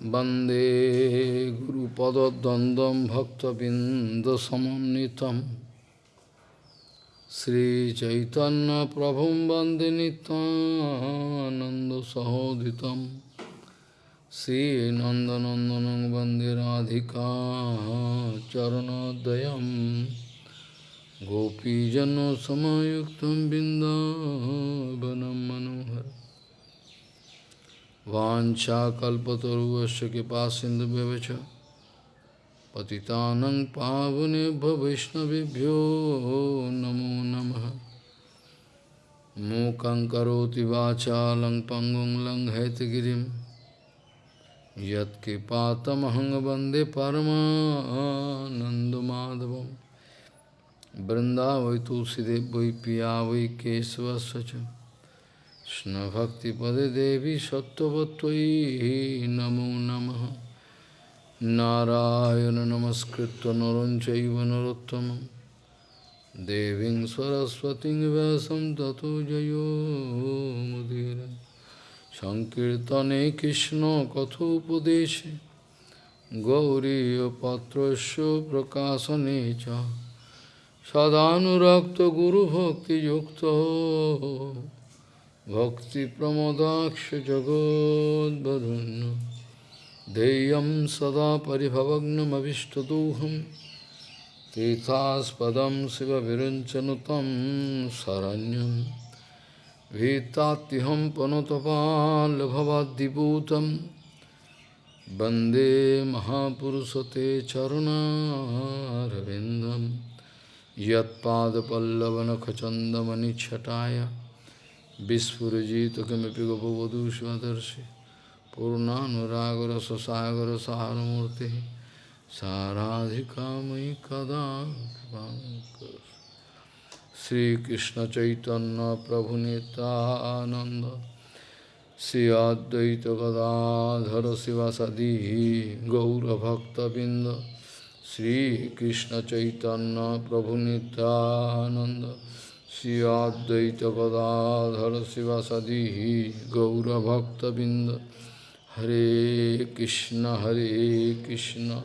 वन्दे गुरुपदद्वन्द्वं भक्तबिन्दसमन्वितं श्रीचैतन्यप्रभुं वन्दे नितानन्दसहोदितं श्रीनन्दनन्दनं वन्दे राधिका चरणोदयं गोपीजनसमयुक्तं बिन्दावनं मनोहर वाञ्छाकल्पतरुवस्य कृपा सिन्धुभ्यश्च पतितानं पावनेभ्यो वैष्णवेभ्यो नमो नमः। मूकं करोति वाचालं पङ्गुं लङ्घयतगिरिं यत्कृपातमहं वंदे परमानन्दमाधवं तुलसीदेव वै पिया वै केशवस्य কৃষ্ণভক্তিপদে দেবী সত্যবতী নমো নম। নারায়ণ নমস্কৃত নরঞ্চৈব নরোত্তম। দেবী সরস্বতী ব্যাসম তত জয়োমুদীর সংকীর্তনে কৃষ্ণ কথোপদেশে। গৌরীপত্র প্রকাশনে চ। সদানুরক্ত গুরুভক্তিযুক্ত। भक्तिप्रमोदाक्ष जगोद्वरुन् देयं सदा परिभवग्नमभिष्टदोहं तीर्थास्पदं शिवविरञ्चनुतं शरण्यं भीतात्यहं पनुतपाल्भवाद्दिपूतं वन्दे महापुरुषते चरुणारविन्दं यत्पादपल्लवनखचन्दमनिच्छटाय Vispurajita kamipi gopavadu shivadarshi Purnanuragra sasagara saharamurti Saradhikamai kada Sri Krishna Chaitanya Prabhunita Ananda Sri Advaita Gadadhara Sivasadi Gaura Bhakta Binda Sri Krishna Chaitanya Prabhunita Ananda Advaita Gadadhara Sivasadi Gaura Bhakta Binda Hare Krishna Hare Krishna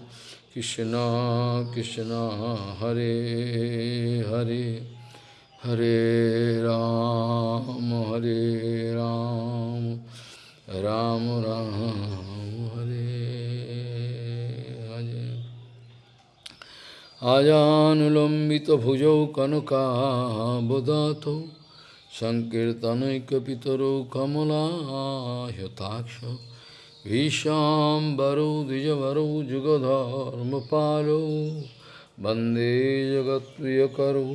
Krishna Krishna Hare Hare Hare Ram Hare Ram Ram Ram Hare আজানুলম্বিত ভুজৌ কনকাবদাত সংকীর্তনৈকিতর কমলাহতাক্ষ ভীষাম্বরৌ দ্বিজবরৌ যুগধর্মপালৌ বন্দে জগৎপ্রিয়করৌ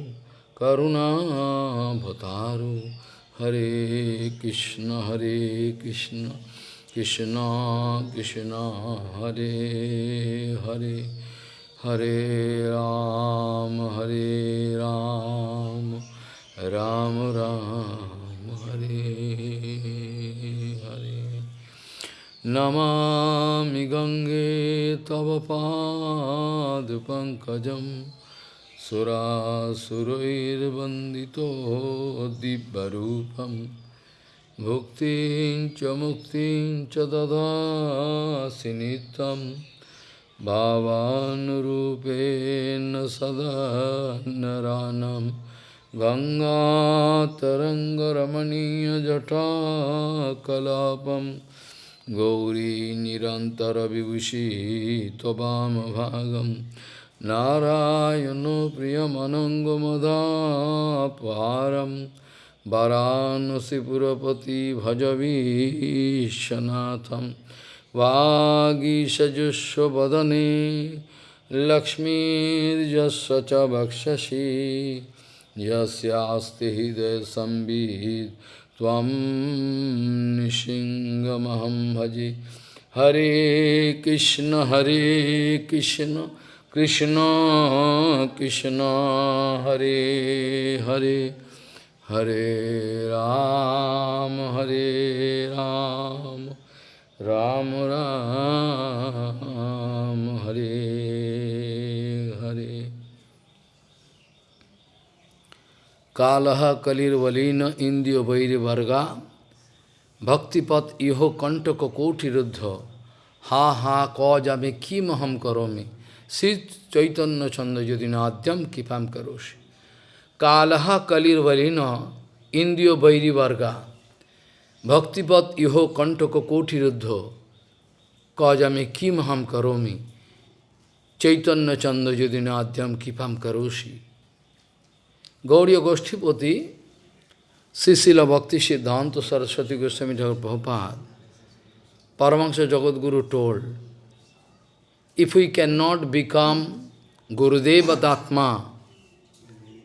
করুণাভতারু হরে কৃষ্ণ হরে Krishna Krishna Krishna Hare Hare Hare Ram, Hare Ram, Ram Ram, Hare Hare. Namami Gange Tavapad, Pankajam Sura Surair Bandito Dibbarupam Bhuktin Chamuktin Chadada Sinitam भावानुरूपेण सदा नरानं गङ्गातरङ्गरमणीयजटाकलापं गौरी निरन्तरविभूषी त्ववामभागं नारायणो प्रियमनङ्गमदापहारं वरानसिपुरपति भजवीशनाथम् वागीषजुष्वदने लक्ष्मीर्यस्य च वक्षसि यस्यास्ति हृदयसंवित् त्वं भजे। हरे कृष्ण हरे कृष्ण कृष्ण कृष्ण, हरे हरे। हरे राम हरे राम। রাম রাম, হরে হরে। কালহ কলির্বলীন ইন্দ্রিয় বৈরিবর্গা, ভক্তিপথ ইহ কণ্টক কৌঠিরুদ্ধ হা হা, ক যাবে কিমহম করমে, শ্রী চৈতন্য ছন্দ যদি নাদ্যম কৃপাম করোষে। কালহ কলির্বলীন ইন্দ্রিয় বৈরিবর্গা Bhaktipat iho kantako kotiruddho kajame kim ham karomi chaitanya chanda yudina adyam kipam karoshi. Gauriya Goshtipati, Srila Bhakti Siddhanta Saraswati Goswami Prabhupada, Paramahansa Jagadguru told, if we cannot become Gurudeva Datma,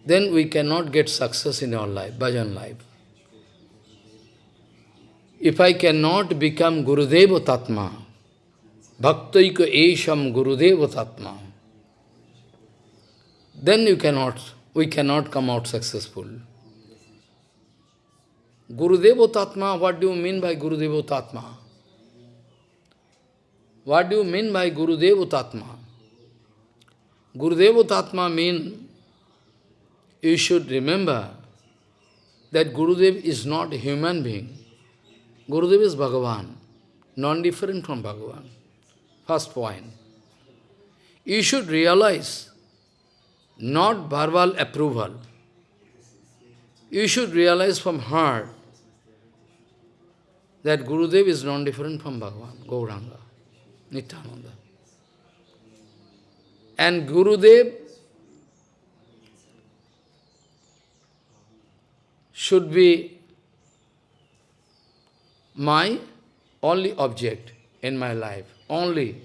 then we cannot get success in our life, bhajan life. If I cannot become Gurudeva Tatma, Bhaktaika Esham Gurudeva Tatma, then you cannot, we cannot come out successful. Gurudeva Tatma, what do you mean by Gurudeva Tatma? What do you mean by Gurudeva Tatma? Gurudeva Tatma mean you should remember that Gurudev is not a human being. Gurudev is Bhagavan, non-different from Bhagavan. First point. You should realize not verbal approval. You should realize from heart that Gurudev is non-different from Bhagavan, Gauranga, Nityananda. And Gurudev should be my only object in my life, only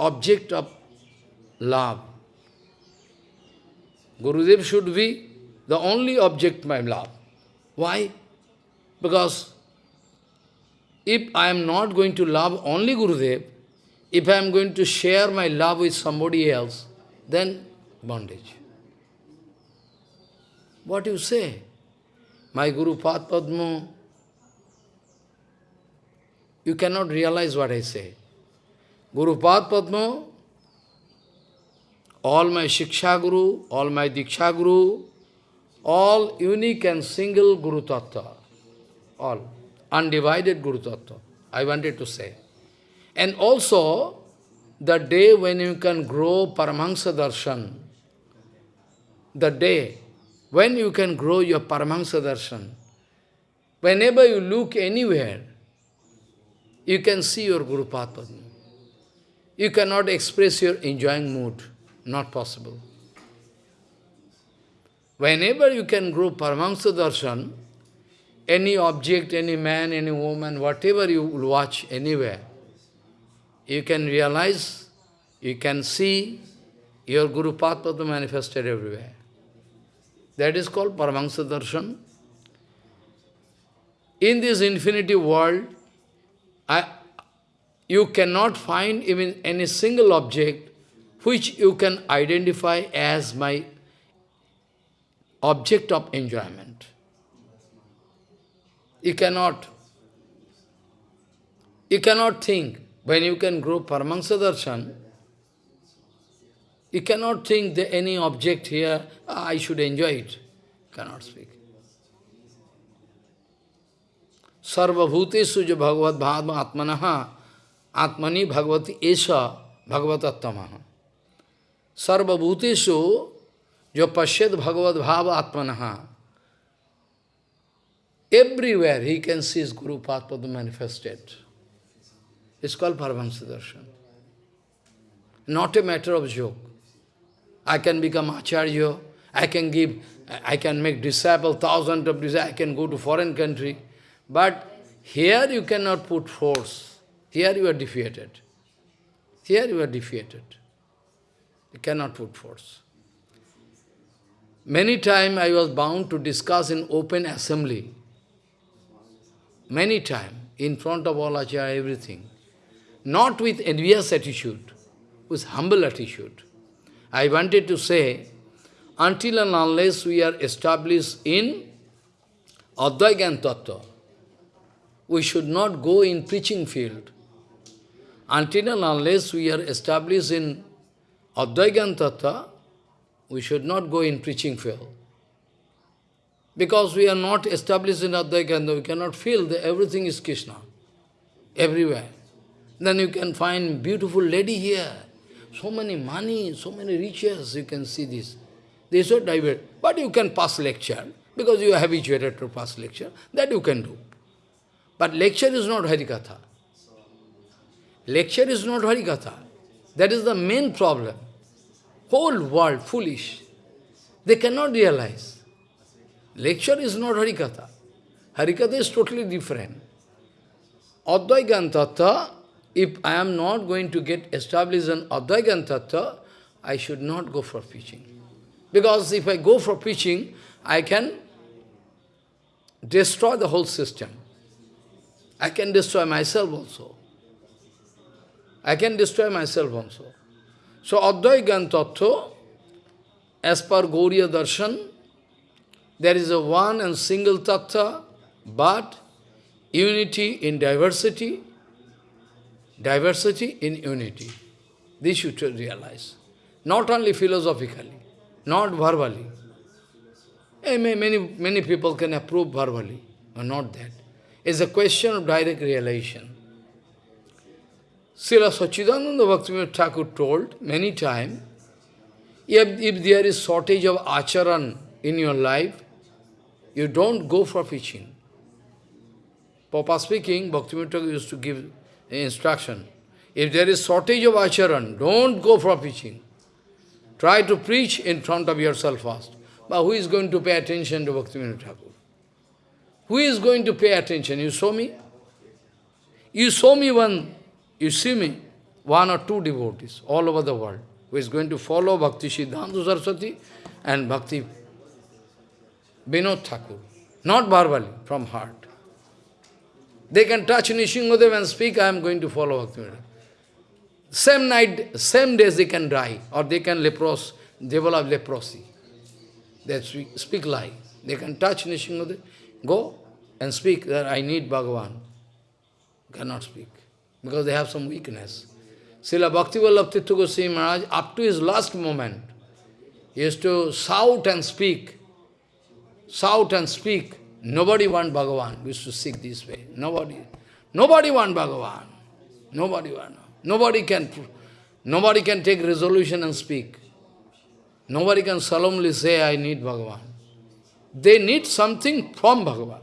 object of love. Gurudev should be the only object my love. Why? Because if I am not going to love only Gurudev, if I am going to share my love with somebody else, then bondage. What you say? My Guru Pad Padma, you cannot realize what I say. Guru Pad Padma, all my Shiksha Guru, all my Diksha Guru, all unique and single Guru Tattva, all undivided Guru Tattva, I wanted to say. And also, the day when you can grow Paramahansa Darshan, the day when you can grow your Paramahansa Darshan, whenever you look anywhere, you can see your Guru Padma. You cannot express your enjoying mood, not possible. Whenever you can grow Paramahansa Darshan, any object, any man, any woman, whatever you will watch anywhere, you can realize, you can see your Guru Padma manifested everywhere. That is called Paramahansa Darshan. In this infinity world, I, you cannot find even any single object which you can identify as my object of enjoyment. You cannot, you cannot think, when you can grow Paramahansa Darshan, you cannot think that any object here, ah, I should enjoy it. Cannot speak. सर्वभूतेषु जो भगवत भाव आत्मन, आत्मनि भगवती ऐस भगवतत्तम। सर्वभूतेषु जो पश्यत भगवत भाव आत्मन everywhere he can see is guru path पद manifested is call Paramhans darshan not a matter of joke I can become acharya I can give I can make disable thousand of this I can go to foreign country But here you cannot put force. Here you are defeated. Here you are defeated. You cannot put force. Many times I was bound to discuss in open assembly. Many times, in front of all Acharya, everything. Not with envious attitude, with humble attitude. I wanted to say, until and unless we are established in Advaigan Tattva, we should not go in preaching field. Until and unless we are established in Advaigan we should not go in preaching field. Because we are not established in Advaigan, we cannot feel that everything is Krishna, everywhere. then you can find beautiful lady here. So many money, so many riches, you can see this. They so divert. But you can pass lecture, because you are habituated to pass lecture, that you can do. But lecture is not Harikatha. Lecture is not Harikatha. That is the main problem. Whole world foolish. They cannot realize. Lecture is not Harikatha. Harikatha is totally different. Advaigantattva, if I am not going to get established in Advaigantattva, I should not go for preaching. Because if I go for preaching, I can destroy the whole system. I can destroy myself also. I can destroy myself also. So Advaigan Tattva, as per Gauriya Darshan, there is a one and single tattva, but unity in diversity, diversity in unity. This you should realize. Not only philosophically, not verbally. Eh, many, many people can approve verbally, but not that. It's a question of direct realization. Srila Sachidananda Bhaktivinoda Thakur told many times, if, if there is shortage of acharan in your life, you don't go for preaching. Papa speaking, Bhaktivinoda used to give instruction. If there is shortage of acharan, don't go for preaching. Try to preach in front of yourself first. But who is going to pay attention to Bhaktivinoda Thakur? Who is going to pay attention? You saw me? You saw me one, you see me, one or two devotees all over the world who is going to follow Bhakti Siddhanta Saraswati and Bhakti Vinod Thakur. Not verbally, from heart. They can touch Nrisinghadev and speak, I am going to follow Bhakti Same night, same days they can die, or they can lepros, develop leprosy. They speak, speak lie. They can touch Nrisinghadev, go and speak that I need Bhagavan. Cannot speak, because they have some weakness. Srila Bhaktivallabh Tirtha Goswami Maharaj, up to his last moment, he used to shout and speak, shout and speak, Nobody want Bhagavan. We used to seek this way. Nobody. Nobody want Bhagavan. Nobody want. Nobody can, nobody can take resolution and speak. Nobody can solemnly say, I need Bhagavan. They need something from Bhagavan.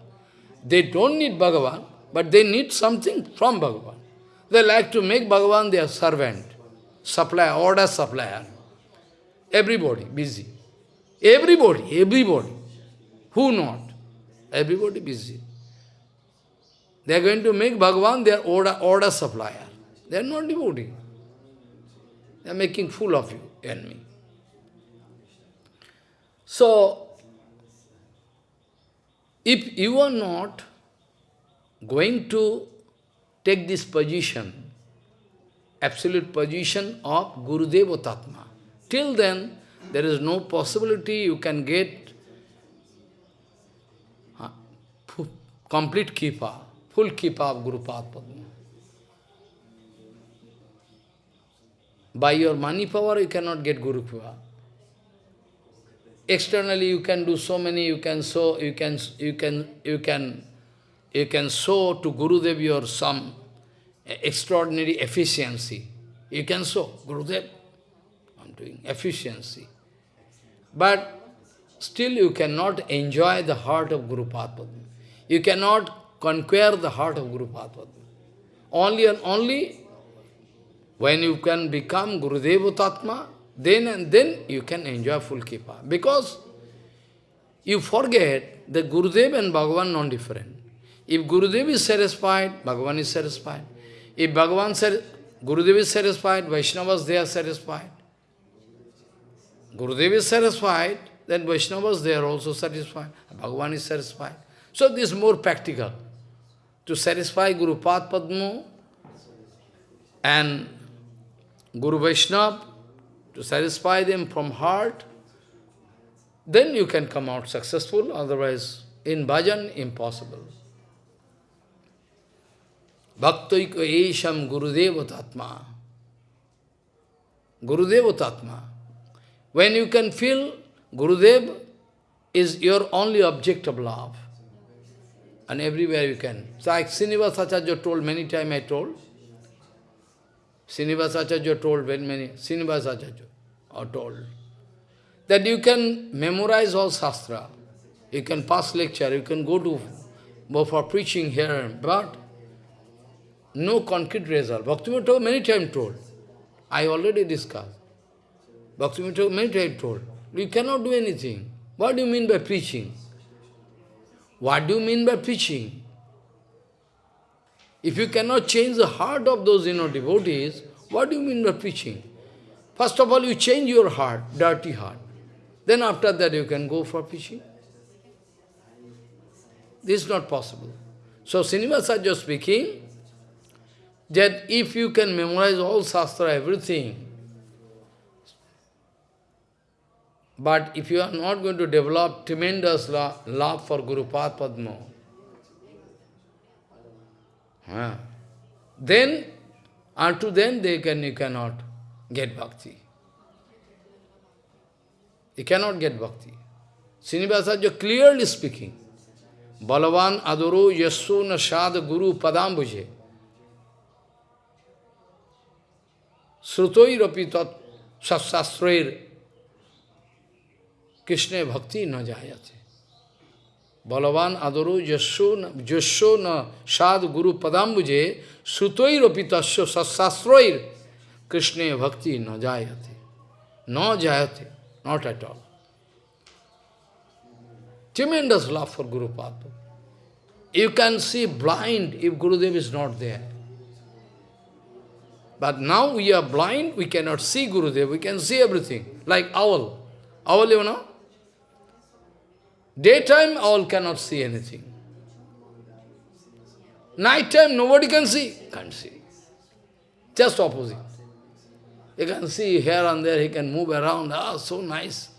They don't need Bhagavan, but they need something from Bhagavan. They like to make Bhagavan their servant, supplier, order supplier. Everybody busy. Everybody, everybody. Who not? Everybody busy. They are going to make Bhagavan their order, order supplier. They are not devotee. They are making fool of you and me. So, if you are not going to take this position, absolute position of Gurudeva Tatma, till then there is no possibility you can get uh, complete kipa, full kipa of Guru Padma. By your money power, you cannot get Guru Kipa. Externally, you can do so many, you can show, you can, you can, you can, you can show to Gurudev your some extraordinary efficiency. You can show, Gurudev, I'm doing efficiency. But still you cannot enjoy the heart of Guru Padma. You cannot conquer the heart of Guru Padma. Only and only when you can become Gurudeva Tatma, then and then you can enjoy full Kripa. Because you forget that Gurudev and Bhagavan non-different. If Gurudev is satisfied, Bhagavan is satisfied. If Bhagavan Gurudev is satisfied, Vaishnavas, they are satisfied. Gurudev is satisfied, then Vaishnavas, they are also satisfied. Bhagavan is satisfied. So this is more practical. To satisfy Guru Pad and Guru Vaishnava, to satisfy them from heart, then you can come out successful, otherwise in bhajan, impossible. Bhaktaiko esham Gurudeva Tatma. Gurudeva Tatma. When you can feel Gurudev is your only object of love and everywhere you can. Like Srinivas Acharya told many times I told, Srinivasacharya told very many, Srinivasacharya are told that you can memorize all Shastra, you can pass lecture, you can go to for preaching here, but no concrete result. Bhaktivinoda many times told. I already discussed. Bhaktivinoda many times told. You cannot do anything. What do you mean by preaching? What do you mean by preaching? If you cannot change the heart of those you know, devotees, what do you mean by preaching? First of all, you change your heart, dirty heart. Then after that you can go for preaching. This is not possible. So Srinivasacharya speaking, that if you can memorize all Shastra, everything, but if you are not going to develop tremendous love for Guru Padma, then, unto then, they can, you cannot get bhakti. You cannot get bhakti. Srinivasacharya clearly speaking, Balavan adoro yasso na sad guru padambuje. श्रुतोरपि तत्शास्त्र कृष्ण भक्ति न जायते बलवान आदरो यशो न यशो न साध गुरु पदाम्बुजे श्रुतोरपि तस्व सत्शास्त्र कृष्ण भक्ति न जायते न जायते not at all Tremendous love for Guru Padma. You can see blind if Gurudev is not there. But now we are blind, we cannot see Gurudev, we can see everything, like owl. Owl, you know? Daytime, all cannot see anything. Nighttime, nobody can see. Can't see. Just opposite. You can see here and there, he can move around, ah, so nice.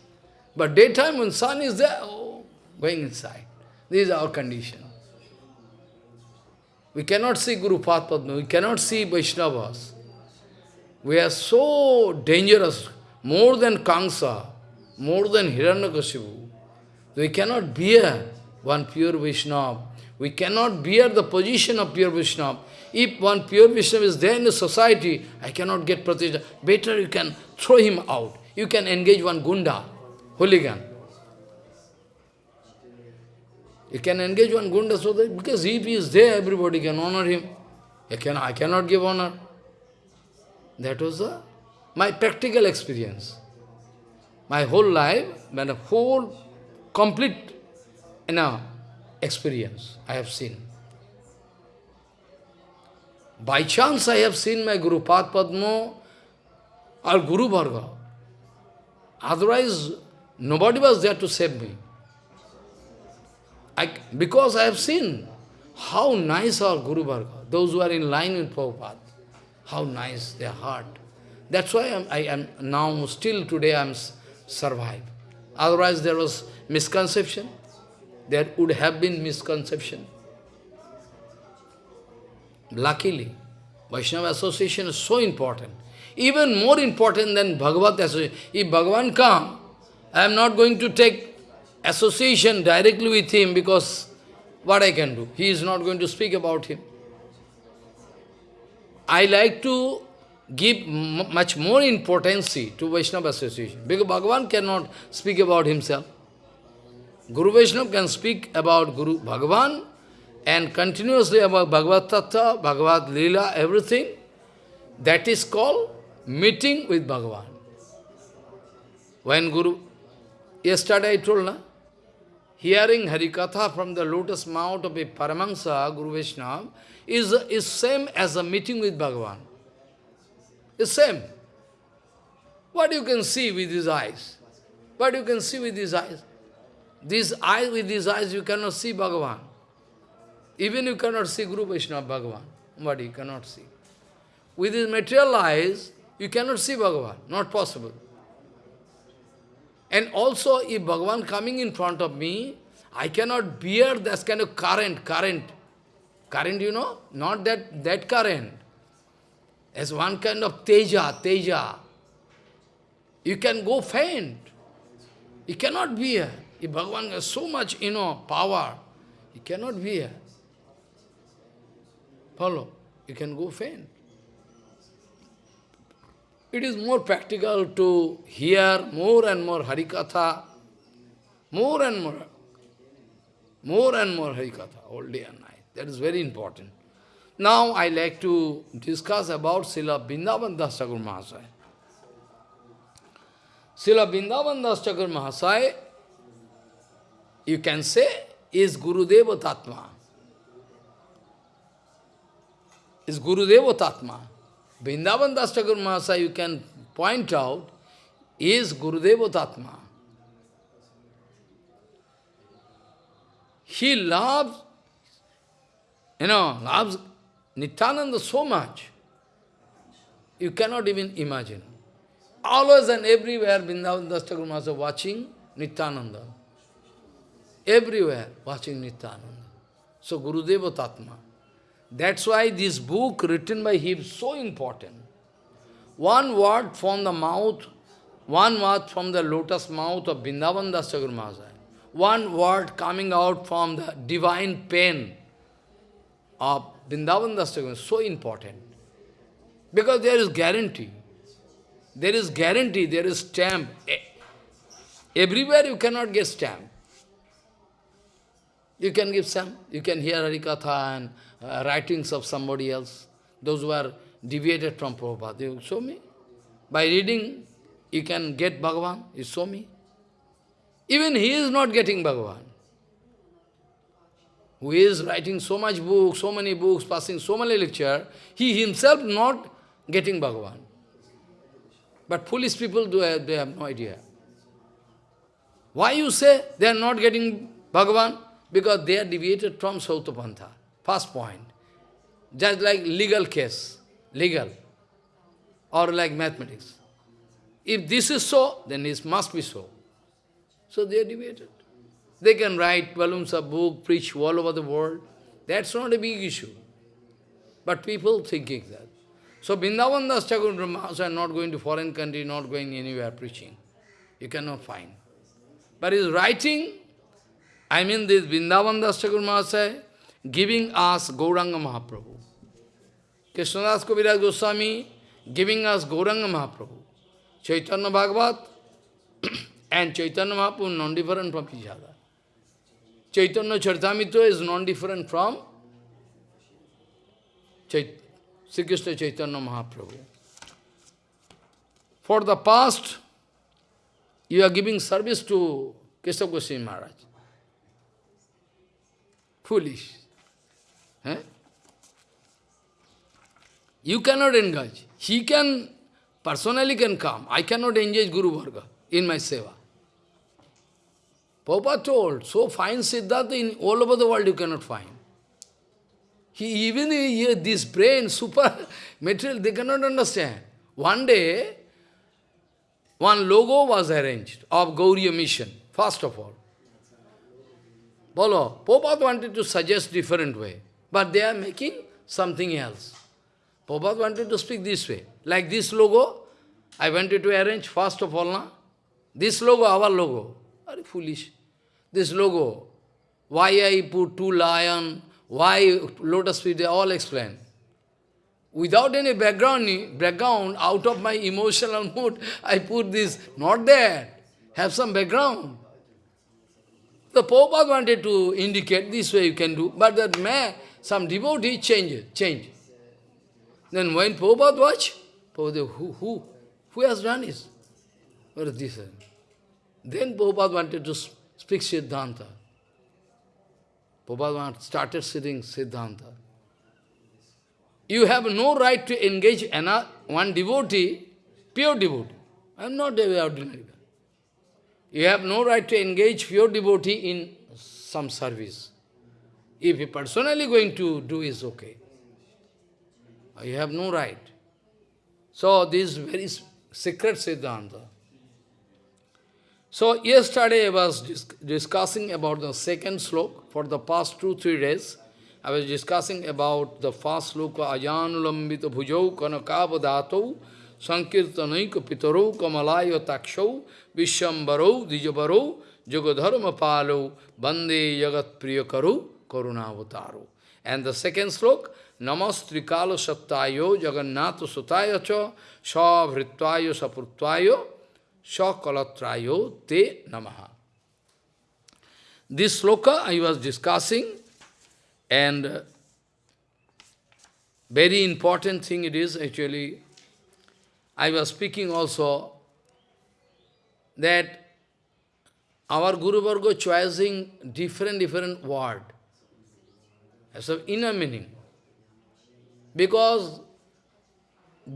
But daytime, when sun is there, oh, going inside. This is our condition. We cannot see Guru Padma, we cannot see Vaishnavas. We are so dangerous, more than Kamsa, more than Hiranyakashipu. We cannot bear one pure Vaishnava. We cannot bear the position of pure Vaishnava. If one pure Vaishnava is there in the society, I cannot get pratishtha. Better you can throw him out. You can engage one gunda, hooligan. You can engage one gunda so that, because if he is there, everybody can honor him. I, can, I cannot give honor. That was a, my practical experience. My whole life, a whole complete you know, experience I have seen. By chance I have seen my Guru Pad Padma or Guru Varga. Otherwise, nobody was there to save me. I, because I have seen how nice our Guru Varga, those who are in line with Prabhupada. How nice their heart. That's why I'm, I am now, still today I am survived. Otherwise there was misconception. There would have been misconception. Luckily, Vaishnava association is so important. Even more important than Bhagavat association. If Bhagavan come, I am not going to take association directly with him because what I can do? He is not going to speak about him. I like to give much more importance to Vaishnava association. Because Bhagavan cannot speak about himself. Guru Vaishnava can speak about Guru Bhagavan and continuously about Bhagavad Tattva, Bhagavad Leela, everything. That is called meeting with Bhagavan. When Guru, yesterday I told, na, hearing Harikatha from the lotus mouth of a Paramahansa, Guru Vaishnava, is, is same as a meeting with Bhagavan. It's same. What you can see with these eyes? What you can see with these eyes? These eyes, with these eyes, you cannot see Bhagavan. Even you cannot see Guru Vaishnava Bhagavan. What you cannot see. With these material eyes, you cannot see Bhagavan. Not possible. And also, if Bhagavan coming in front of me, I cannot bear this kind of current, current. Current, you know, not that, that current. As one kind of teja, teja. You can go faint. You cannot bear. If Bhagavan has so much, you know, power, you cannot bear. Follow? You can go faint. it is more practical to hear more and more Harikatha, more and more, more and more Harikatha, all day and night. That is very important. Now I like to discuss about Srila Vrindavan Das Thakur Mahasaya. Srila Das Thakur Mahasaya, you can say, is Gurudeva Tatma. Is Gurudeva Tatma. Vrindavan Das Thakur Mahasaya, you can point out, is Gurudeva Tatma. He loves, you know, loves Nityananda so much, you cannot even imagine. Always and everywhere, Vrindavan Das Thakur Mahasaya watching Nityananda. Everywhere watching Nityananda. So Gurudeva Tatma. That's why this book written by him is so important. One word from the mouth, one word from the lotus mouth of Vrindavan Das Thakur One word coming out from the divine pen of Vrindavan Das is so important. Because there is guarantee. There is guarantee, there is stamp. Everywhere you cannot get stamp. You can give some, you can hear Harikatha and uh, writings of somebody else, those who are deviated from Prabhupada. You show me. By reading, you can get Bhagavan, you show me. Even he is not getting Bhagavan. Who is writing so much books, so many books, passing so many lecture, he himself not getting Bhagavan. But foolish people, do have, they have no idea. Why you say they are not getting Bhagavan? Because they are deviated from Sautapantha. First point. Just like legal case, legal, or like mathematics. If this is so, then it must be so. So they are deviated. They can write volumes of book, preach all over the world. That's not a big issue. But people thinking that. So Vrindavan Das Thakur are not going to foreign country, not going anywhere preaching. You cannot find. But his writing, I mean this Vrindavan Das Mahasaya, giving us Gauranga Mahaprabhu. Krishnadas Kaviraj Goswami giving us Gauranga Mahaprabhu. Chaitanya Bhagavat and Chaitanya Mahaprabhu non-different from each other. Chaitanya Charitamrita is non-different from Chait Sri Krishna Chaitanya Mahaprabhu. For the past, you are giving service to Keshav Goswami Maharaj. Foolish. Eh? You cannot engage. He can, personally can come. I cannot engage Guru Varga in my seva. Prabhupada told, so fine Siddhartha in all over the world you cannot find. He even he, this brain, super material, they cannot understand. One day, one logo was arranged of Gauriya mission, first of all. Bolo, Prabhupada wanted to suggest different way, but they are making something else. Prabhupada wanted to speak this way. Like this logo, I wanted to arrange first of all, na? this logo, our logo. Very foolish. This logo, why I put two lion, why lotus feet, they all explain. Without any background, background, out of my emotional mood, I put this, not there. Have some background. The Prabhupada wanted to indicate this way you can do, but that man, some devotee change change. Then when Prabhupada watch, Prabhupada, who, who, who has done this? What is this? Then Prabhupada wanted to speak Siddhanta. Prabhupada started sitting Siddhanta. You have no right to engage another, uh, one devotee, pure devotee. I am not a ordinary You have no right to engage pure devotee in some service. If you personally going to do is okay. You have no right. So this is very secret Siddhanta. So yesterday I was dis discussing about the second slok for the past two, three days. I was discussing about the first sloka Ajanulambita bhujau kanakavadato sankirtanaika pitaro kamalayo takshau vishambaro dijabaro jagadharma palo bande jagat priyakaru karunavataru. And the second slok, namastrikalo sattayo jagannato sutayacho savritvayo sapurtvayo sakalatrayo te namaha. This sloka I was discussing and very important thing it is actually, I was speaking also that our Guru Varga choosing different, different word as of inner meaning. Because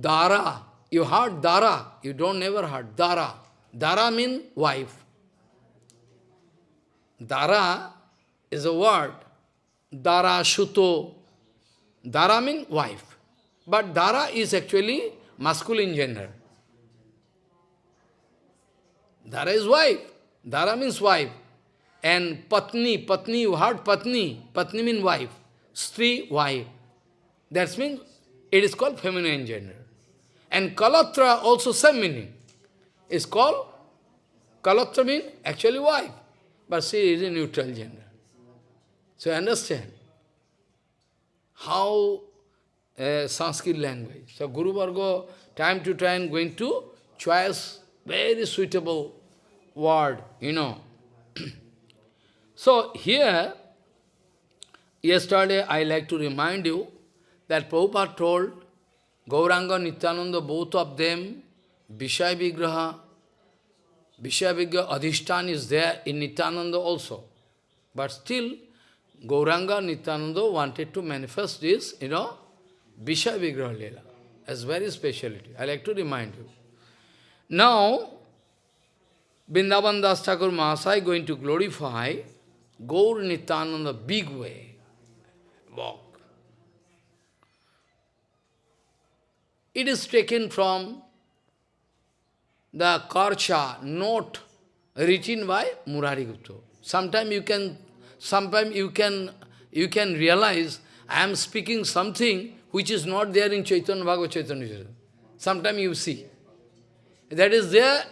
Dara, you heard Dara, you don't never heard Dara. Dara means wife. Dara is a word. Dara, Shuto. Dara means wife. But Dara is actually masculine gender. Dara is wife. Dara means wife. And Patni, Patni, you heard Patni. Patni means wife. Stri, wife. That means it is called feminine gender. And Kalatra also same meaning. It's called, Kalatra means actually wife. But she is a neutral gender. So understand how uh, Sanskrit language. So Guru Varga time to time going to choose very suitable word, you know. so here, yesterday I like to remind you that Prabhupada told Gauranga, Nityananda, both of them, Vishaya Vigraha, Vishaya Adhishtan is there in Nityananda also. But still, Gauranga, Nityananda wanted to manifest this, you know, Vishaya Leela as very speciality. I like to remind you. Now, Vrindavan Das Thakur Mahasai going to glorify Gaur Nityananda big way. Walk. It is taken from the Karcha note written by Murari Gupta. Sometimes you can sometimes you can you can realize I am speaking something which is not there in Chaitanya Bhagavad Chaitanya. Sometimes you see. That is there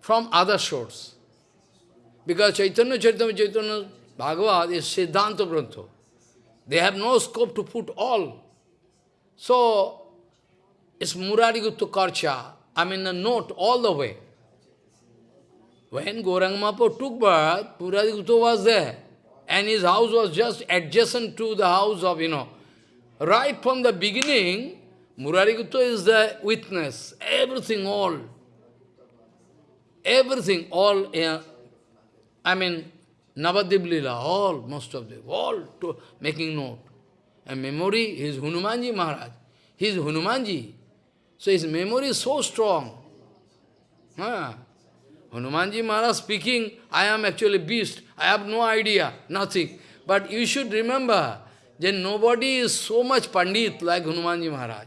from other source. Because Chaitanya Chaitanya Chaitanya Bhagavad is Siddhanta Grantha. They have no scope to put all. So, it's Murari Gupta Karcha, I mean a note all the way. When Gauranga Mahaprabhu took birth, Murari Gupta was there. And his house was just adjacent to the house of, you know, right from the beginning, Murari Gupta is the witness, everything, all everything, all, I mean, Navadip Lila, all, most of them, all to making note. And memory is Hanumanji Maharaj. He is Hanumanji. So his memory is so strong. Huh? Hanumanji Maharaj speaking, I am actually beast. I have no idea, nothing. But you should remember that nobody is so much Pandit like Hanumanji Maharaj.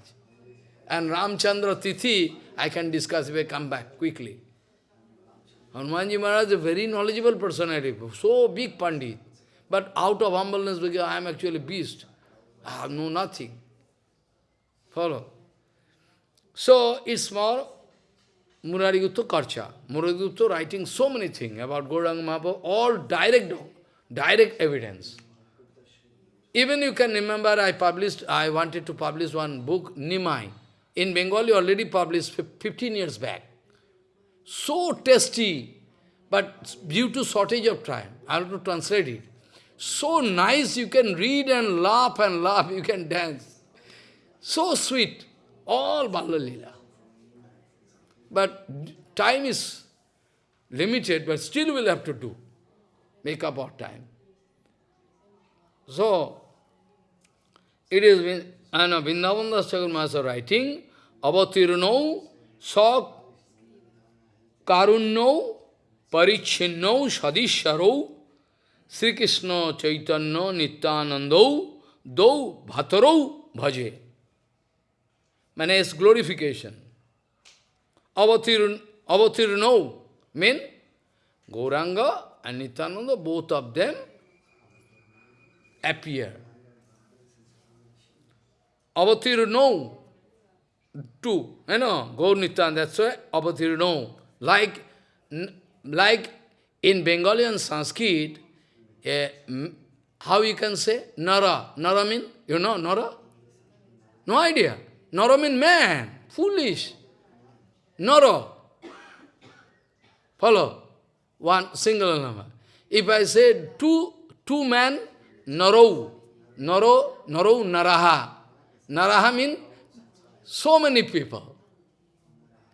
And Ramchandra Tithi, I can discuss if I come back quickly. Hanumanji Maharaj is a very knowledgeable personality, so big Pandit. But out of humbleness, because I am actually beast. I know nothing. Follow? So, it's more Murari Gupta Karcha. Murari Gupta writing so many things about Gauranga Mahaprabhu, all direct, direct evidence. Even you can remember, I published, I wanted to publish one book, Nimai. In Bengali, already published 15 years back so tasty, but due to shortage of time, I have to translate it. So nice, you can read and laugh and laugh, you can dance. So sweet, all Balla Lila. But time is limited, but still we'll have to do. Make up our time. So, it is, and Vrindavan Das Master writing, Avatirnau, Sok, Karunnau, Parichinnau, Shadisharo, Sri Krishna Chaitanya Nityanandau, Dau Bhatarau Bhaje it's glorification. Avatirn, avatirno mean Gauranga and Nityananda, both of them appear. Avatirno, two, you know, Gaur Nityananda, that's why Avatirno. Like, like in Bengali and Sanskrit, uh, how you can say? Nara. Nara mean? You know Nara? No idea. Naro means man, foolish. Naro. Follow. One single number. If I say two, two men, Naro. Naro, Naro, Naraha. Naraha means so many people.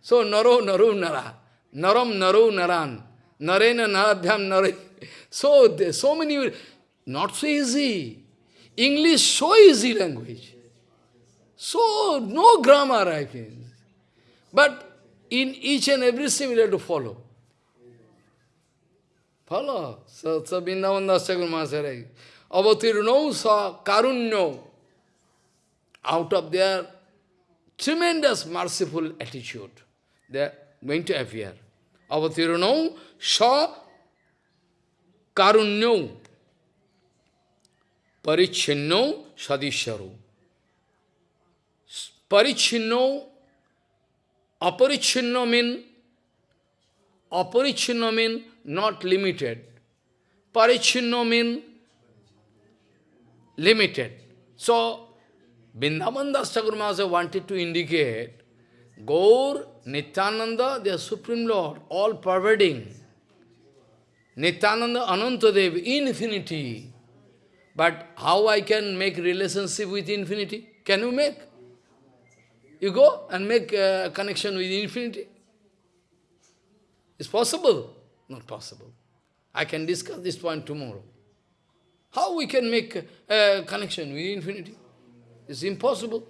So Naro, Naru, Nara. Naram, Naru, Naran. Narena, Naradhyam, Nare. So, so many, not so easy. English, so easy language. So, no grammar, I think. But in each and every step, we have to follow. Follow. So, so Vrindavan Dasakul Maharaj, Avatirno sa karunyo. Out of their tremendous merciful attitude, they are going to appear. Avatirno sa karunyo. Parichinno sadisharu. Parichinno, aparichinno mean, aparichinno mean not limited. Parichinno mean limited. So, Vrindavan Das wanted to indicate Gaur, Nityananda, their Supreme Lord, all pervading. Nityananda, Anantadev, infinity. But how I can make relationship with infinity? Can you make? You go and make a connection with infinity. It's possible? Not possible. I can discuss this point tomorrow. How we can make a connection with infinity? It's impossible.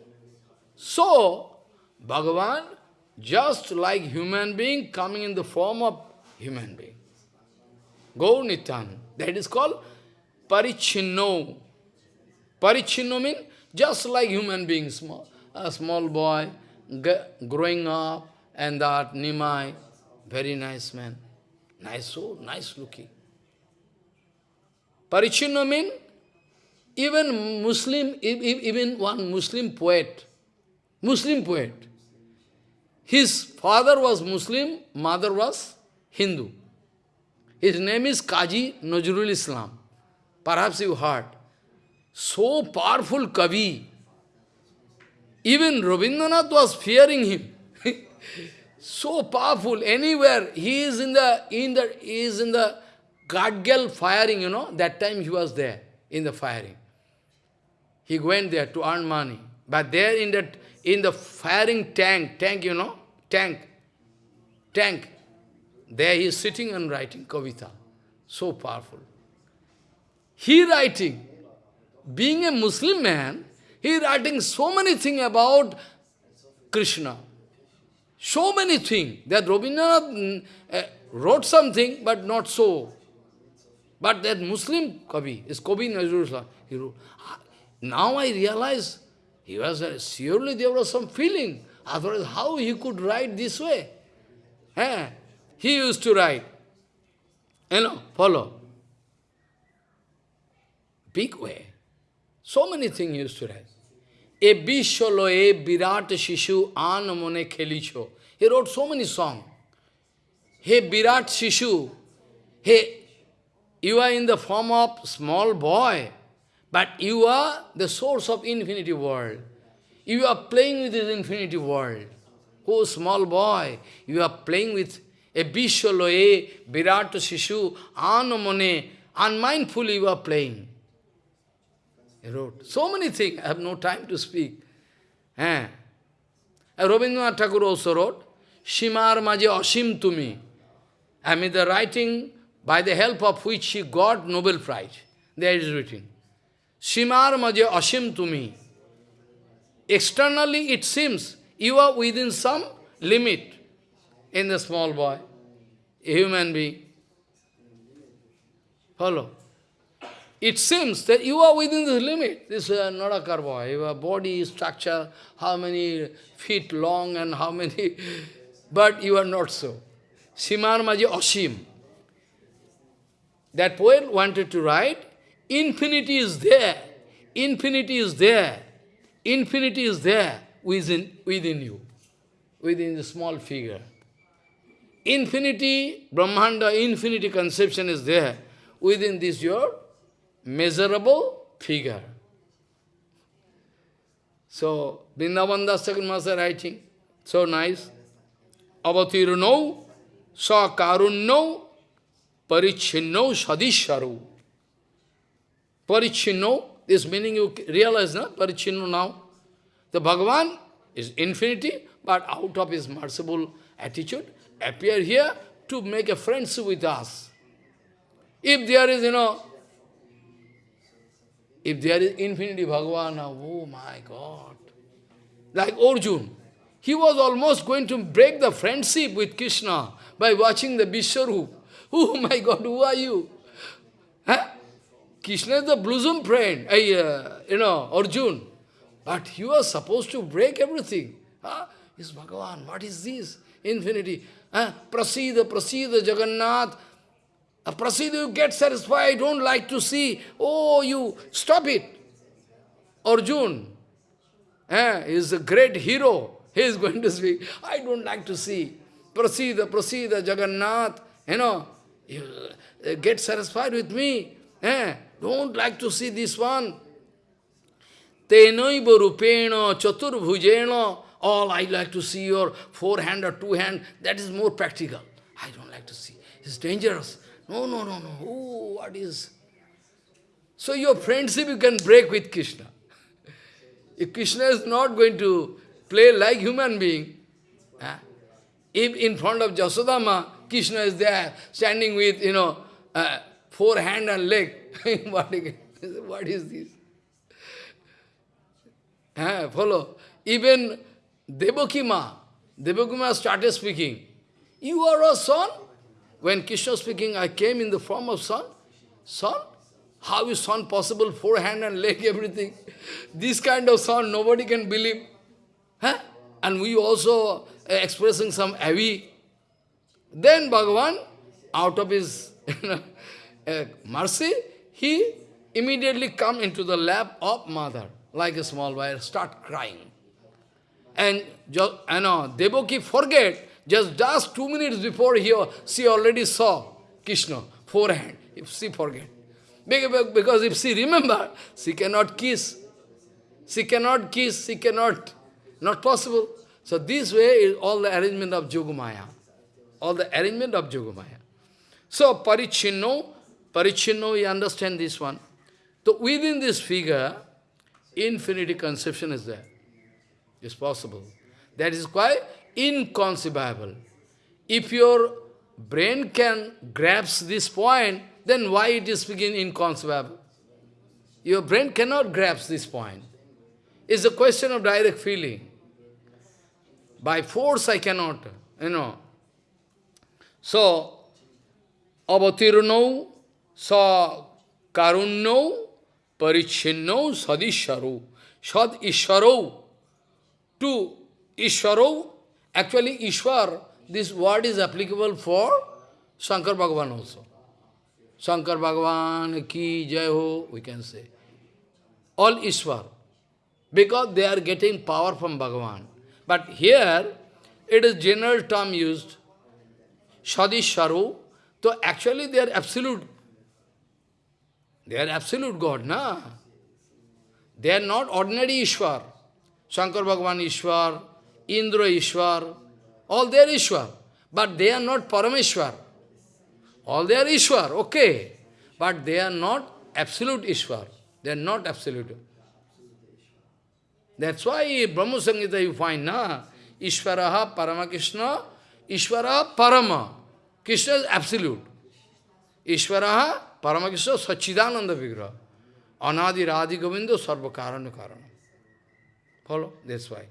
So, Bhagavan, just like human being coming in the form of human being. Go Nityan. That is called Parichinno. Parichinno means just like human beings, small, a small boy growing up, and that Nimai, very nice man, nice soul, nice looking. Parichinno means even Muslim, even one Muslim poet, Muslim poet, his father was Muslim, mother was Hindu. His name is Kaji Nazrul Islam. Perhaps you heard. So powerful Kavi. Even Rabindranath was fearing him. so powerful. Anywhere he is in the in the he is in the Gadgil firing, you know, that time he was there in the firing. He went there to earn money. But there in that in the firing tank, tank, you know, tank, tank, there he is sitting and writing Kavita. So powerful. He writing, being a Muslim man, he writing so many things about Krishna. So many things that Rabindranath uh, wrote something, but not so. But that Muslim Kavi is Kavi Nazrullah. He wrote. Now I realize he was uh, surely there was some feeling. Otherwise, how he could write this way? Eh? He used to write. You know, follow big way. So many things he used to write. E bisholo e birat shishu an mone khelicho. He wrote so many songs. Hey Virat Shishu, hey, you are in the form of small boy, but you are the source of infinity world. You are playing with this infinity world. Oh, small boy, you are playing with a Bisholo, a Virat Shishu, Anamone, unmindfully you are playing. Wrote so many things, I have no time to speak. Eh? Rabindranath Thakur also wrote, Shimar Maje Ashim Tumi. I mean the writing by the help of which he got Nobel Prize. There is written. Shimar Maje Ashim Tumi. Externally it seems you are within some limit in the small boy, a human being. Follow? It seems that you are within the limit. This uh, is not a karma. Your body structure, how many feet long and how many... But you are not so. Simar Maji Ashim. That poet wanted to write, infinity is there. Infinity is there. Infinity is there within, within you, within the small figure. Infinity, Brahmanda, infinity conception is there within this your measurable figure. So, Vrindavan Das Master writing, so nice. Avatirno, sa karunno, parichinno sadisharu. Parichinno, this meaning you realize, na? Parichinno now. The Bhagavan is infinity, but out of his merciful attitude, appear here to make a friendship with us. If there is, you know, if there is infinity Bhagavan, oh my God. Like Arjun, he was almost going to break the friendship with Krishna by watching the Vishwarup. Oh my God, who are you? Huh? Krishna is the bosom friend, uh, you know, Arjun. But he was supposed to break everything. Huh? Is Bhagavan, what is this? Infinity. Huh? Prasida, Prasida, Jagannath. Prasida, you get satisfied, I don't like to see. Oh, you, stop it. Arjun eh, is a great hero. He is going to speak. I don't like to see. Prasida, Prasida, Jagannath. You know, you, get satisfied with me. Eh? Don't like to see this one. Tenaiva rupena chaturbhujena. All I like to see your forehand or two hand. That is more practical. I don't like to see. It's dangerous. No, no, no, no. Oh, what is... So your friendship you can break with Krishna. if Krishna is not going to play like human being, eh? if in front of Jasodama, Krishna is there, standing with, you know, uh, four hand and leg, what, what is this? Eh, follow. Even Devakima, Devakima started speaking. You are a son? When Krishna speaking, I came in the form of son. Son? How is son possible? Four hand and leg, everything. This kind of son, nobody can believe. Huh? And we also uh, expressing some avi. Then Bhagavan, out of his uh, mercy, he immediately come into the lap of mother, like a small boy, start crying. And you know, Devaki forget, just just two minutes before he, she already saw Krishna, forehand, if she forget. Because if she remember, she cannot kiss. She cannot kiss, she cannot, not possible. So this way is all the arrangement of Yogamaya. All the arrangement of Yogamaya. So Parichinno, Parichinno, you understand this one. So within this figure, infinity conception is there. It's possible. That is quite inconceivable. If your brain can grasp this point, then why it is speaking inconceivable? Your brain cannot grasp this point. It's a question of direct feeling. By force I cannot, you know. So, avatirno sa karunno parichinno sadisharo. Sad isharo. To isharo, actually Ishwar, this word is applicable for Shankar Bhagavan also. Shankar Bhagavan ki jai ho, we can say. All Ishwar because they are getting power from Bhagavan. But here, it is general term used, Sadisharu, so actually they are absolute. They are absolute God, na? They are not ordinary Ishwar. Shankar Bhagavan Ishwar, Indra Ishwar, all they are Ishwar. But they are not Parameshwar. All they are Ishwar, okay. But they are not absolute Ishwar. They are not absolute. That's why Brahma Samhita you find, na? Ishvaraha Paramakrishna, Ishvaraha Parama. Krishna is absolute. Ishvaraha Paramakrishna Sachidananda Vigraha. Anadi Radhi Govinda Sarva Karana Karana. Follow? That's why.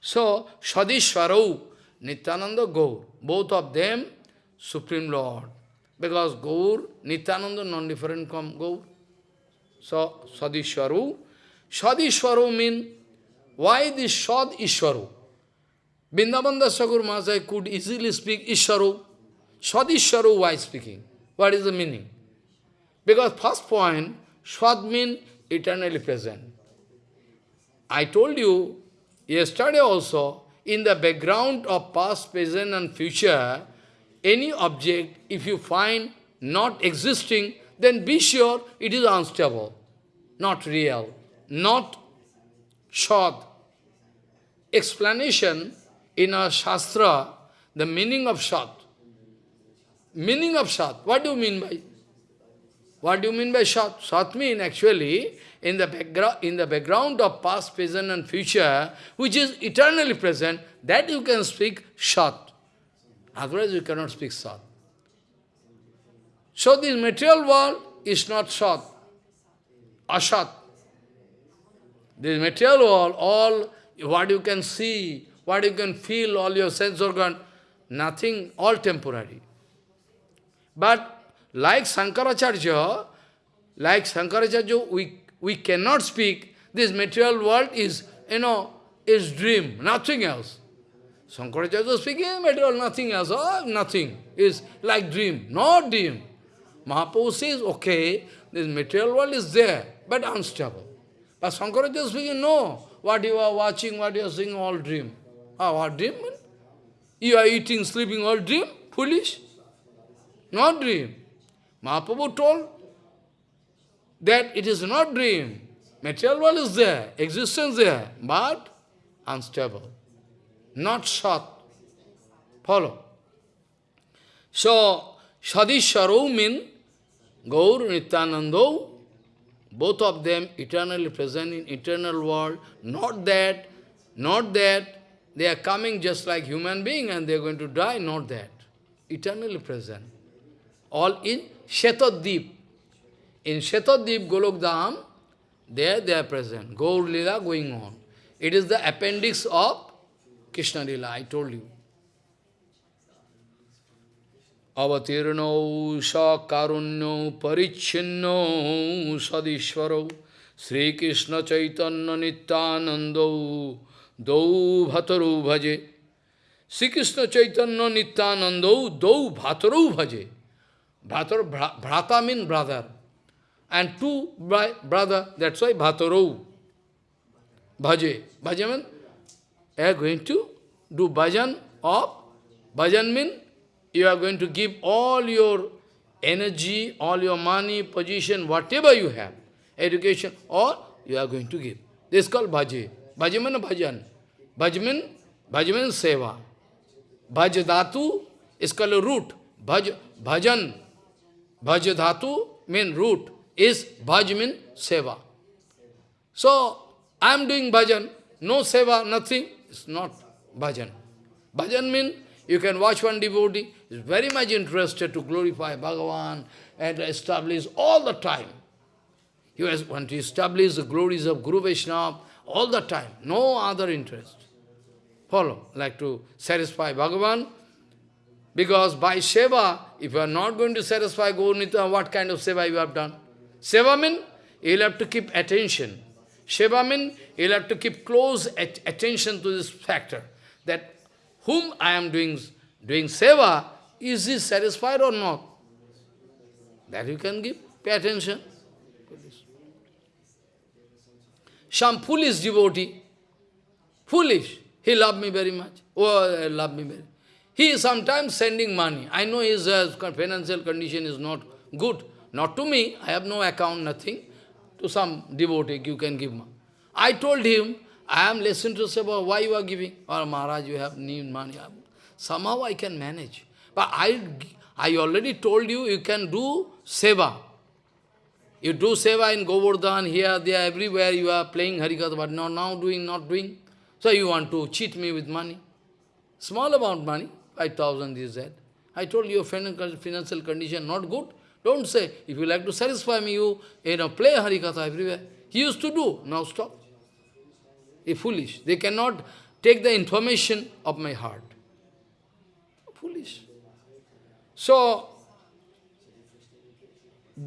So, Sadishwarau, Nityananda, Gaur. Both of them, Supreme Lord. Because Gaur, Nityananda, non-different from Gaur. So, Sadishwaru. Sadishwaru means why this Shad Ishwaru? Vrindavan Sagur Mahasaya could easily speak Ishwaru. Shad Ishwaru, why speaking? What is the meaning? Because first point, Shad means eternally present. I told you yesterday also, in the background of past, present and future, any object, if you find not existing, then be sure it is unstable, not real, not shad, explanation in our Shastra, the meaning of Sat. Meaning of Sat. What do you mean by? What do you mean by Sat? Sat means actually in the background in the background of past, present and future, which is eternally present, that you can speak Sat. Otherwise you cannot speak Sat. So this material world is not Sat, Asat. This material world, all what you can see, what you can feel, all your sense organ, nothing, all temporary. But like Sankaracharya, like Sankaracharya, we, we cannot speak, this material world is, you know, is dream, nothing else. Sankaracharya is speaking material, nothing else, oh, nothing, is like dream, not dream. Mahaprabhu says, okay, this material world is there, but unstable. But Sankaracharya is speaking, no, what you are watching, what you are seeing, all dream. Ah, what dream? You are eating, sleeping, all dream? Foolish? Not dream. Mahaprabhu told that it is not dream. Material world is there, existence there, but unstable. Not short. Follow. So, Sadishwaro means Gaur Nityanando, both of them eternally present in eternal world, not that, not that they are coming just like human being and they are going to die, not that. Eternally present. All in Shetaddeep. In Shetadip, Golok Dham, there they are present. Gaur Lila going on. It is the appendix of Krishna Lila, I told you. Avatirno Sakarunyo Parichinno Sadishwaro Sri Krishna Chaitanya Nityanando Dau Bhataru Bhaje Sri Krishna Chaitanya Nityanando Dau Bhataru Bhaje Bhatar, Bhrata means brother and two brother, that's why Bhatarau. Bhaje. Bhaje means, you are going to do bhajan of, bhajan means you are going to give all your energy, all your money, position, whatever you have, education, all you are going to give. This is called bhaje. Means bhajan. Bhaj means, bhaj means seva. Bhaj dhatu is called root. Bhaj, bhajan. Bhaj dhatu means root. Is bhaj seva. So, I am doing bhajan. No seva, nothing. It's not bhajan. Bhajan means you can watch one devotee, is very much interested to glorify Bhagavan and establish all the time. He has want to establish the glories of Guru Vaishnava all the time, no other interest. Follow, like to satisfy Bhagavan, because by seva, if you are not going to satisfy Gaurnita, what kind of seva you have done? Seva means you will have to keep attention. Seva means you will have to keep close at attention to this factor, that whom I am doing, doing seva, is he satisfied or not? That you can give, pay attention. Some foolish devotee, foolish, he loved me very much. Oh, love me very He is sometimes sending money. I know his uh, financial condition is not good. Not to me, I have no account, nothing. To some devotee, you can give. I told him, I am less interested about why you are giving. Or Maharaj, you have need money. Somehow I can manage. But I, I already told you, you can do seva. You do seva in Govardhan, here, there, everywhere, you are playing Harikatha, but not now doing, not doing. So you want to cheat me with money. Small amount money, 5,000 is that. I told you, your financial condition not good. Don't say, if you like to satisfy me, you, you know, play Harikatha everywhere. He used to do, now stop foolish. They cannot take the information of my heart. Foolish. So,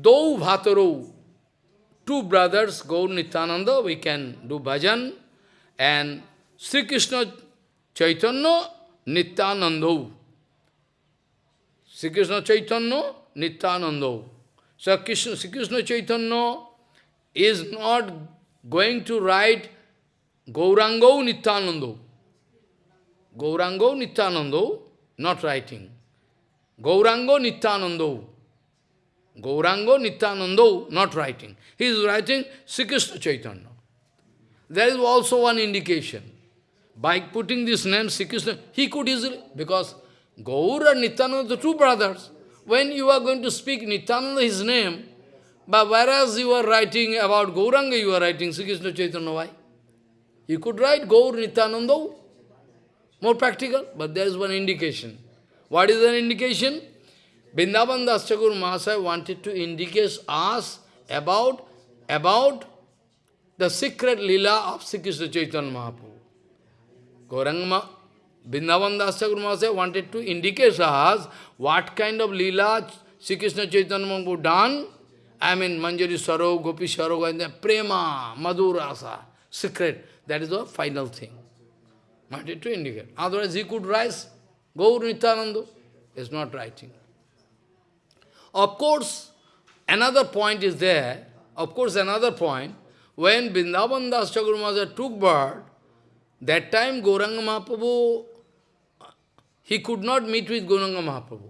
Dau Bhataro, two brothers, Gaur Nityananda, we can do bhajan, and Sri Krishna Chaitanya Nityananda. Sri Krishna Chaitanya Nityananda. So Krishna, Krishna Chaitanya is not going to write Gaurango Nityanando. Gaurango Nityanando, not writing. Gaurango Nityanando. Gaurango Nityanando, not writing. He is writing Sri Krishna Chaitanya. There is also one indication. By putting this name, Sri Krishna, he could easily, because Gaur and Nityananda two brothers. When you are going to speak Nityananda, his name, but whereas you are writing about Gauranga, you are writing Sri Krishna Chaitanya, why? You could write Gaur Nityananda, more practical, but there is one indication. What is an indication? Vrindavan Das Thakur Mahasaya wanted to indicate us about, about the secret lila of Sri Krishna Chaitanya Mahaprabhu. Gauranga, Vrindavan Das Thakur Mahasaya wanted to indicate us what kind of lila Sri Krishna Chaitanya Mahaprabhu done. I mean, Manjari Saro, Gopi Saro, and Prema, Madhurasa, secret. That is the final thing. Wanted to indicate. Otherwise, he could rise. Gaur Nityananda is not writing. Of course, another point is there. Of course, another point. When Vrindavan Das Thakur took birth, that time Gauranga Mahaprabhu, he could not meet with Gauranga Mahaprabhu.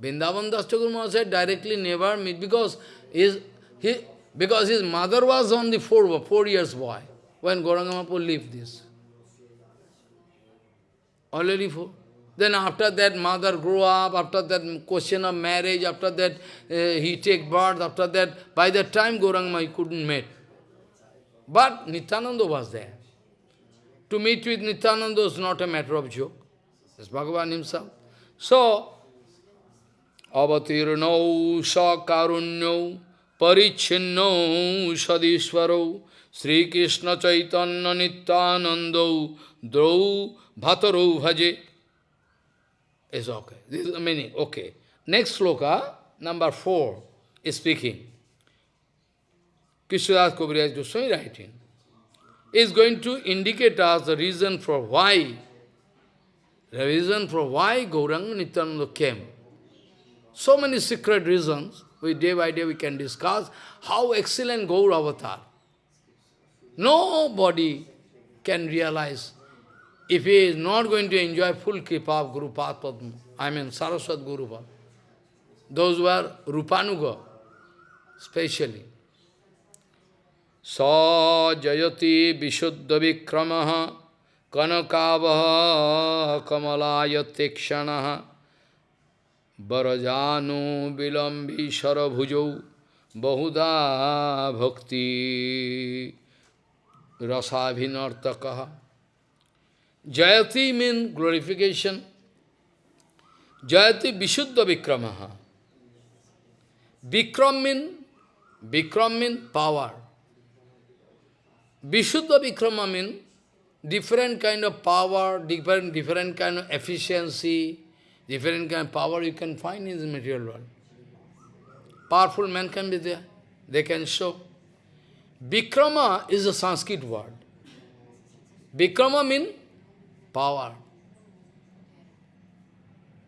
Vrindavan Das Thakur directly never meet because his, he, because his mother was only four, four years boy when Gauranga Mahaprabhu lived this. Already four. Then after that, mother grew up, after that question of marriage, after that uh, he take birth, after that, by that time Gauranga he couldn't meet. But Nityananda was there. To meet with Nityananda is not a matter of joke. It's Bhagavan himself. So, avatirno sakarunyo parichinno sadishvaro Sri Krishna Chaitanya Nityanando drau bhataro bhaje is okay. This is the meaning. Okay. Next sloka, number four, is speaking. Krishnadas Kaviraj Goswami writing. Is going to indicate us the reason for why, the reason for why Gauranga Nityananda came. So many secret reasons, we day by day we can discuss how excellent Gaur avatar. Nobody can realize if he is not going to enjoy full kripa of Guru Padma, I mean Saraswat Guru Padma, those who are Rupanuga, specially. Sa jayati vishuddha vikramaha kanakavaha kamalayatikshanah barajanu vilambi sarabhujau bahuda bhakti rasabhinartakaha Jayati means glorification. Jayati Vishuddha Vikramaha. Vikram means Vikram mean power. Vishuddha Vikrama means different kind of power, different, different kind of efficiency, different kind of power you can find in the material world. Powerful men can be there. They can show. Vikrama is a Sanskrit word. Vikrama means power.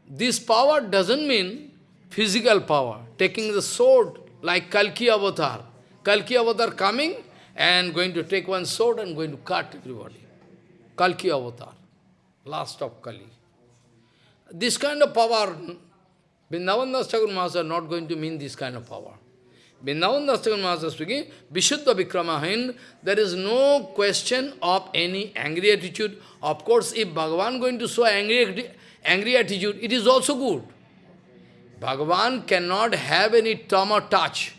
This power doesn't mean physical power, taking the sword like Kalki avatar. Kalki avatar coming and going to take one sword and going to cut everybody. Kalki avatar, last of Kali. This kind of power, Vrindavan Das Thakur Maharaj are not going to mean this kind of power. Vrindavan Das Thakur Maharaj speaking, Vishuddha Vikramahin, there is no question of any angry attitude. Of course, if Bhagavan going to show angry, angry attitude, it is also good. Bhagavan cannot have any tama touch.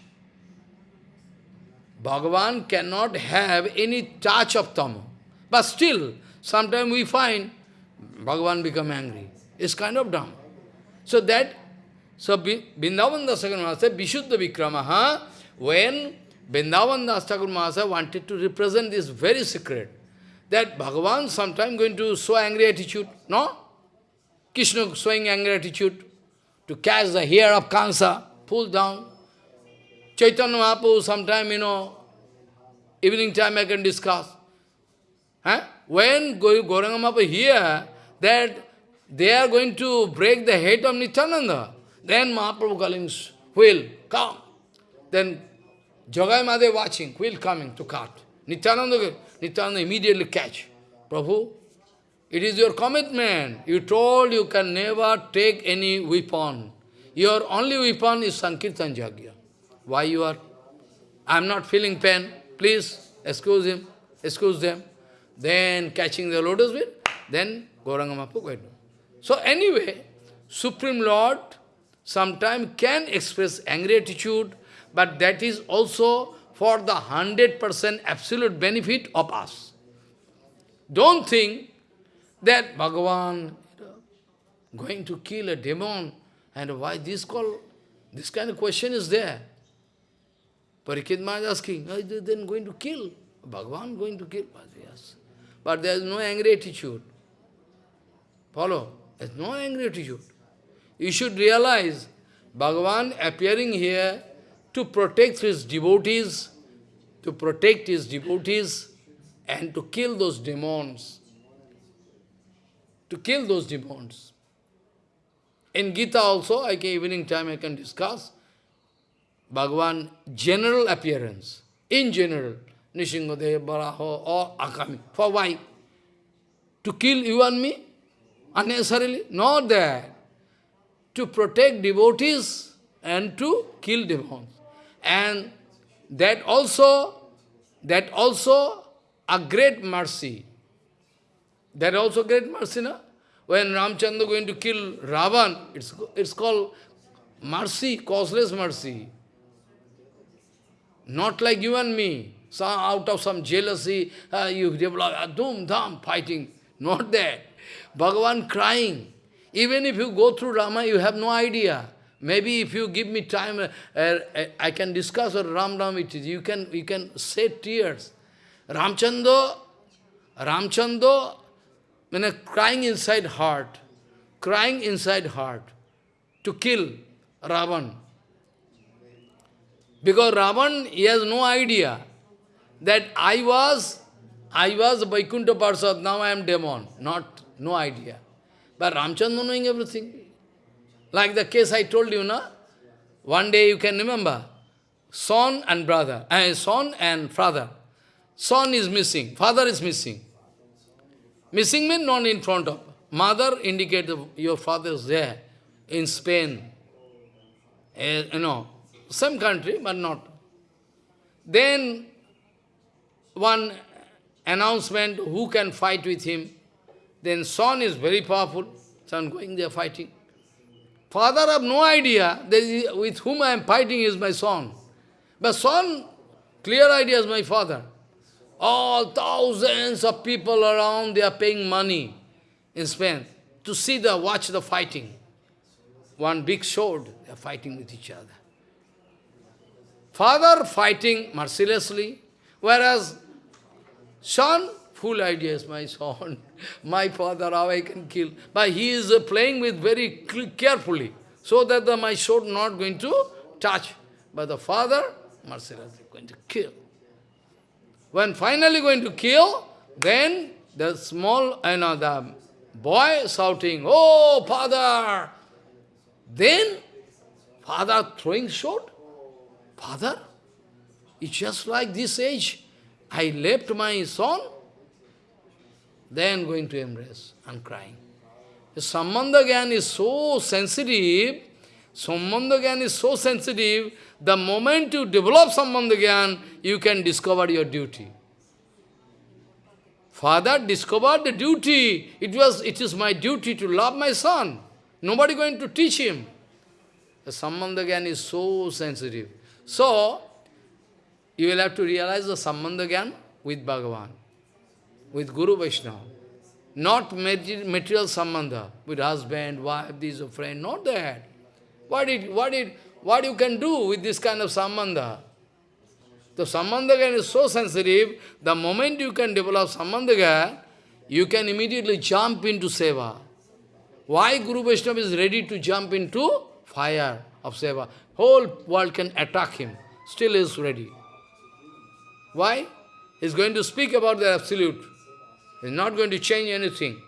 Bhagavan cannot have any touch of tama. But still, sometimes we find Bhagavan become angry. It's kind of dumb. So that so Vrindavan Das Thakur Mahasaya, Vishuddha Vikramaha, when Vrindavan Das Thakur Mahasaya wanted to represent this very secret, that Bhagavan sometime going to show angry attitude, no? Krishna showing angry attitude to catch the hair of Kansa, pull down. Chaitanya Mahaprabhu sometime, you know, evening time I can discuss. When Gauranga hear that they are going to break the head of Nityananda, then Mahaprabhu calling, will, come. Then Jagai Madhai watching, will coming to cut. Nityananda, Nityananda immediately catch. Prabhu, it is your commitment. You told you can never take any weapon. Your only weapon is Sankirtan Jagya. Why you are? I am not feeling pain. Please, excuse him, excuse them. Then catching the lotus wheel, then Gauranga Mahaprabhu going. So anyway, Supreme Lord sometimes can express angry attitude, but that is also for the 100% absolute benefit of us. Don't think that Bhagavan going to kill a demon, and why this call, this kind of question is there. Parikit Maharaj asking, they then going to kill? Bhagavan going to kill? But there is no angry attitude. Follow? There is no angry attitude. You should realize, Bhagavan appearing here to protect his devotees, to protect his devotees, and to kill those demons. To kill those demons. In Gita also, I can, evening time I can discuss, Bhagavan general appearance, in general, Nrisinghadev, Baraho, or Akami. For why? To kill you and me? Unnecessarily? Not that. To protect devotees and to kill demons. And that also, that also a great mercy. That also great mercy, no? When Ramchandra going to kill Ravan, it's, it's called mercy, causeless mercy. Not like you and me. Some, out of some jealousy, uh, you develop a doom, dham, fighting. Not that. Bhagavan crying. Even if you go through Rama, you have no idea. Maybe if you give me time, uh, uh, I can discuss what Ram Ram it is. You can, you can shed tears. Ramchandra, Ramchandra, when a crying inside heart, crying inside heart to kill Ravan. Because Ravan, he has no idea that I was, I was Vaikuntha Parsad, now I am demon. Not, no idea. But Ramchandra knowing everything. Like the case I told you, na? One day you can remember, son and brother, uh, son and father. Son is missing, father is missing. Missing means not in front of. Mother indicates your father is there in Spain. Uh, you know, some country, but not. Then one announcement, who can fight with him? Then son is very powerful, son going there fighting. Father have no idea that with whom I am fighting is my son. But son, clear idea is my father. All thousands of people around, they are paying money in Spain to see the, watch the fighting. One big sword, they are fighting with each other. Father fighting mercilessly, whereas son, full ideas, my son, my father, how I can kill. But he is uh, playing with very carefully, so that the, my sword not going to touch. But the father, mercilessly going to kill. When finally going to kill, then the small, you know, the boy shouting, Oh, father! Then, father throwing sword. Father, it's just like this age. I left my son, then going to embrace and crying. Sambandha is so sensitive, Sambandha is so sensitive, the moment you develop Sambandha you can discover your duty. Father discovered the duty. It was, it is my duty to love my son. Nobody going to teach him. Sambandha is so sensitive. So, you will have to realize the Sambandha with Bhagavan, with Guru Vaishnava. Not material Sambandha, with husband, wife, this, a friend, not that. What did, what did, what you can do with this kind of sambandha? The sambandha is so sensitive, the moment you can develop sambandha, you can immediately jump into seva. Why Guru Vaishnava is ready to jump into fire of seva? Whole world can attack him, still is ready. Why? He's going to speak about the absolute. He's not going to change anything.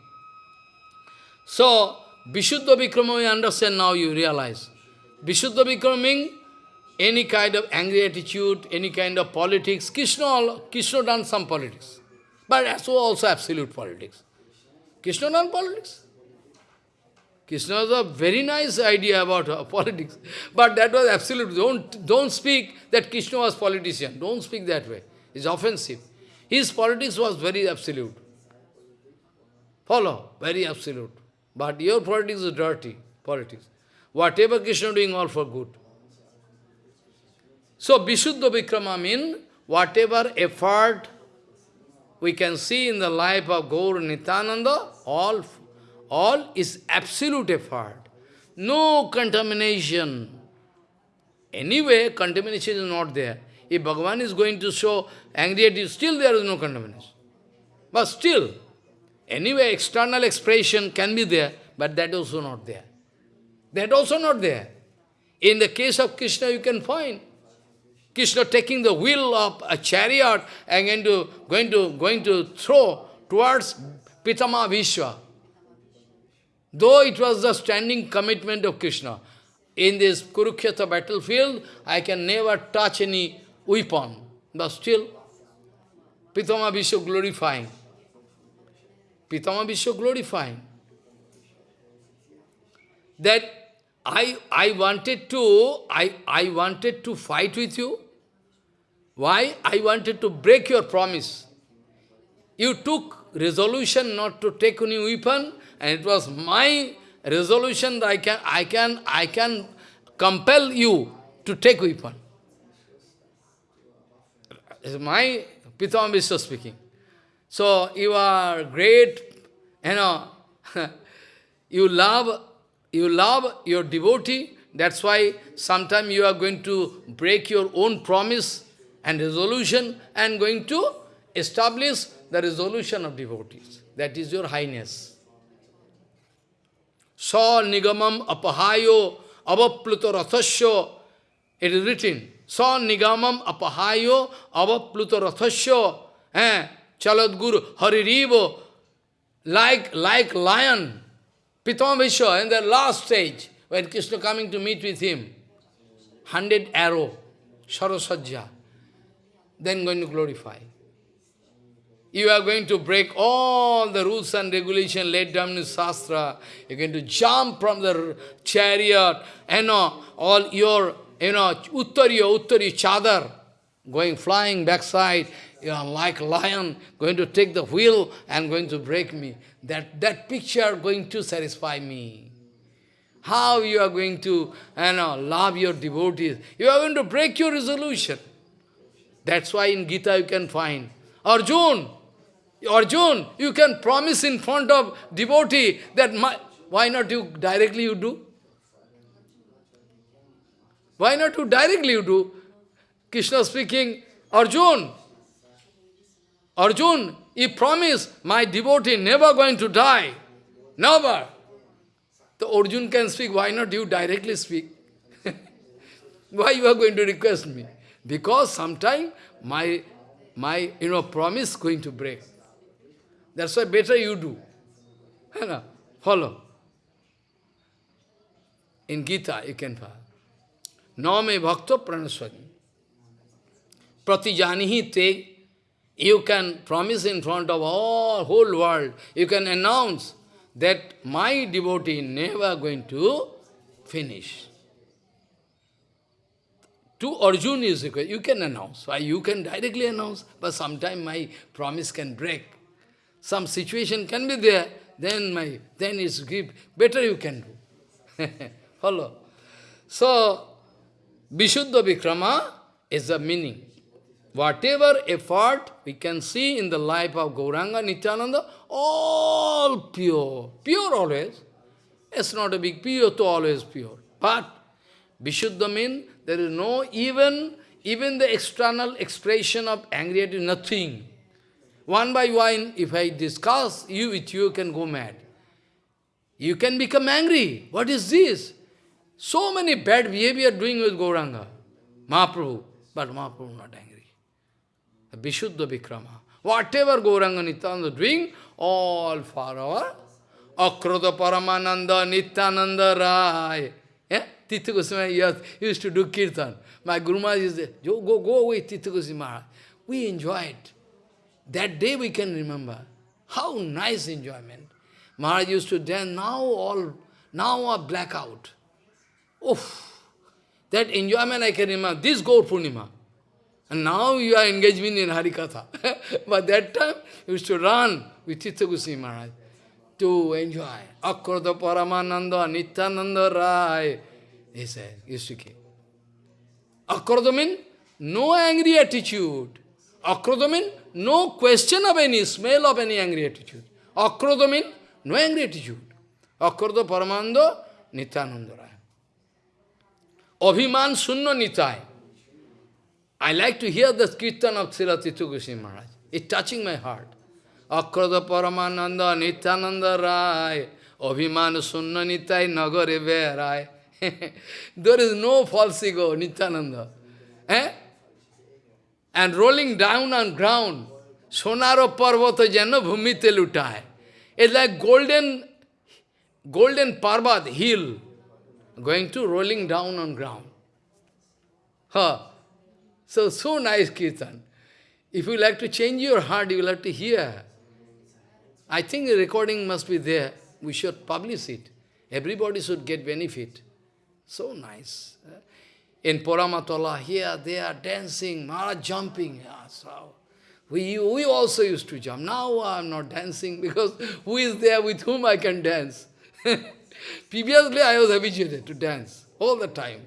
So, Vishuddha Vikrama, we understand now, you realize. Vishuddha becoming any kind of angry attitude, any kind of politics. Krishna, Krishna done some politics. But so also absolute politics. Krishna done politics. Krishna has a very nice idea about uh, politics. But that was absolute. Don't, don't speak that Krishna was politician. Don't speak that way. It's offensive. His politics was very absolute. Follow, very absolute. But your politics is dirty politics. Whatever Krishna doing, all for good. So, Vishuddha Vikrama means whatever effort we can see in the life of Gaur Nityananda, all, all is absolute effort. No contamination. Anyway, contamination is not there. If Bhagavan is going to show anxiety, still there is no contamination. But still, anyway, external expression can be there, but that also not there. That also not there. In the case of Krishna, you can find Krishna taking the wheel of a chariot and going to, going to, going to throw towards Pitama Bhishma. Though it was the standing commitment of Krishna, in this Kurukshetra battlefield, I can never touch any weapon. But still, Pitama Bhishma glorifying. Pitama Bhishma glorifying. That I, I wanted to, I, I wanted to fight with you. Why? I wanted to break your promise. You took resolution not to take any weapon, and it was my resolution that I can, I can, I can compel you to take weapon. It's my Pitama Bhishma speaking. So you are great, you know, you love you love your devotee, that's why sometime you are going to break your own promise and resolution and going to establish the resolution of devotees. That is your highness. Sa nigamam apahayo avapluto. It is written. Sa nigamam apahayo avapluto rathasya. Eh? Chalad guru haririvo. Like, like lion. Pitama Bhishma, in the last stage, when Krishna coming to meet with him, hundred arrow, Sarasajja, then going to glorify. You are going to break all the rules and regulations laid down in Shastra. You're going to jump from the chariot, know, all your, you know, uttari, uttari, chadar, going flying backside, you know, like lion, going to take the wheel and going to break me. That, that picture going to satisfy me. How you are going to you know, love your devotees. You are going to break your resolution. That's why in Gita you can find, Arjun, Arjun, you can promise in front of devotee that my, why not you directly you do? Why not you directly you do? Krishna speaking, Arjun, Arjun, he promised, my devotee never going to die. Never. The Arjun can speak, why not you directly speak? why you are going to request me? Because sometime my, my you know, promise going to break. That's why better you do. Follow. In Gita you can follow. Name bhakto pranaswani. Pratijanihi te you can promise in front of all whole world, you can announce that my devotee never going to finish. To Arjuna is required. You can announce. Why you can directly announce, but sometime my promise can break. Some situation can be there, then my then it's give better you can do. Follow. So Vishuddha Vikrama is the meaning. Whatever effort we can see in the life of Gauranga Nityananda, all pure, pure always. It's not a big pure to always pure. But Vishuddha means there is no even, even the external expression of anxiety, nothing. One by one, if I discuss you with you can go mad. You can become angry. What is this? So many bad behavior doing with Gauranga, Mahaprabhu. But Mahaprabhu not angry. Vishuddha Vikrama. Whatever Gauranga Nityananda doing, all for our Akroda Paramananda Nityananda Rai. Yeah? Goswami used to do kirtan. My Guru Maharaj is there. Go, go, away, Titha Goswami Maharaj. We enjoyed. That day we can remember. How nice enjoyment. Maharaj used to dance, now all, now a blackout. Oof! That enjoyment I can remember. This Gaur Purnima. And now you are engaging in Harikatha. but that time, you used to run with Chitta Goswami Maharaj to enjoy. Akrota Paramananda, Nityananda Rai. He said, used to keep. Akrota means no angry attitude. Akrota means no question of any, smell of any angry attitude. Akrota means no angry attitude. Akrota Paramanda, Nityananda Rai. Abhiman Sunna Nitai. I like to hear the kirtan of Srila Tithu Maharaj. It's touching my heart. Akrada Paramananda Nityananda Rai Abhiman Sunna Nitai Nagare Rai. there is no false ego, Nityananda. Eh? And rolling down on ground, Sonaro Parvata Jana Bhumite Lutai. It's like golden, golden Parvat hill, going to rolling down on ground. Huh. So, so nice kirtan. If you like to change your heart, you will have to hear. I think the recording must be there. We should publish it. Everybody should get benefit. So nice. In Poramatola, here they are dancing, Maharaj jumping. Yeah, so we, we also used to jump. Now I am not dancing because who is there with whom I can dance? Previously I was habituated to dance all the time.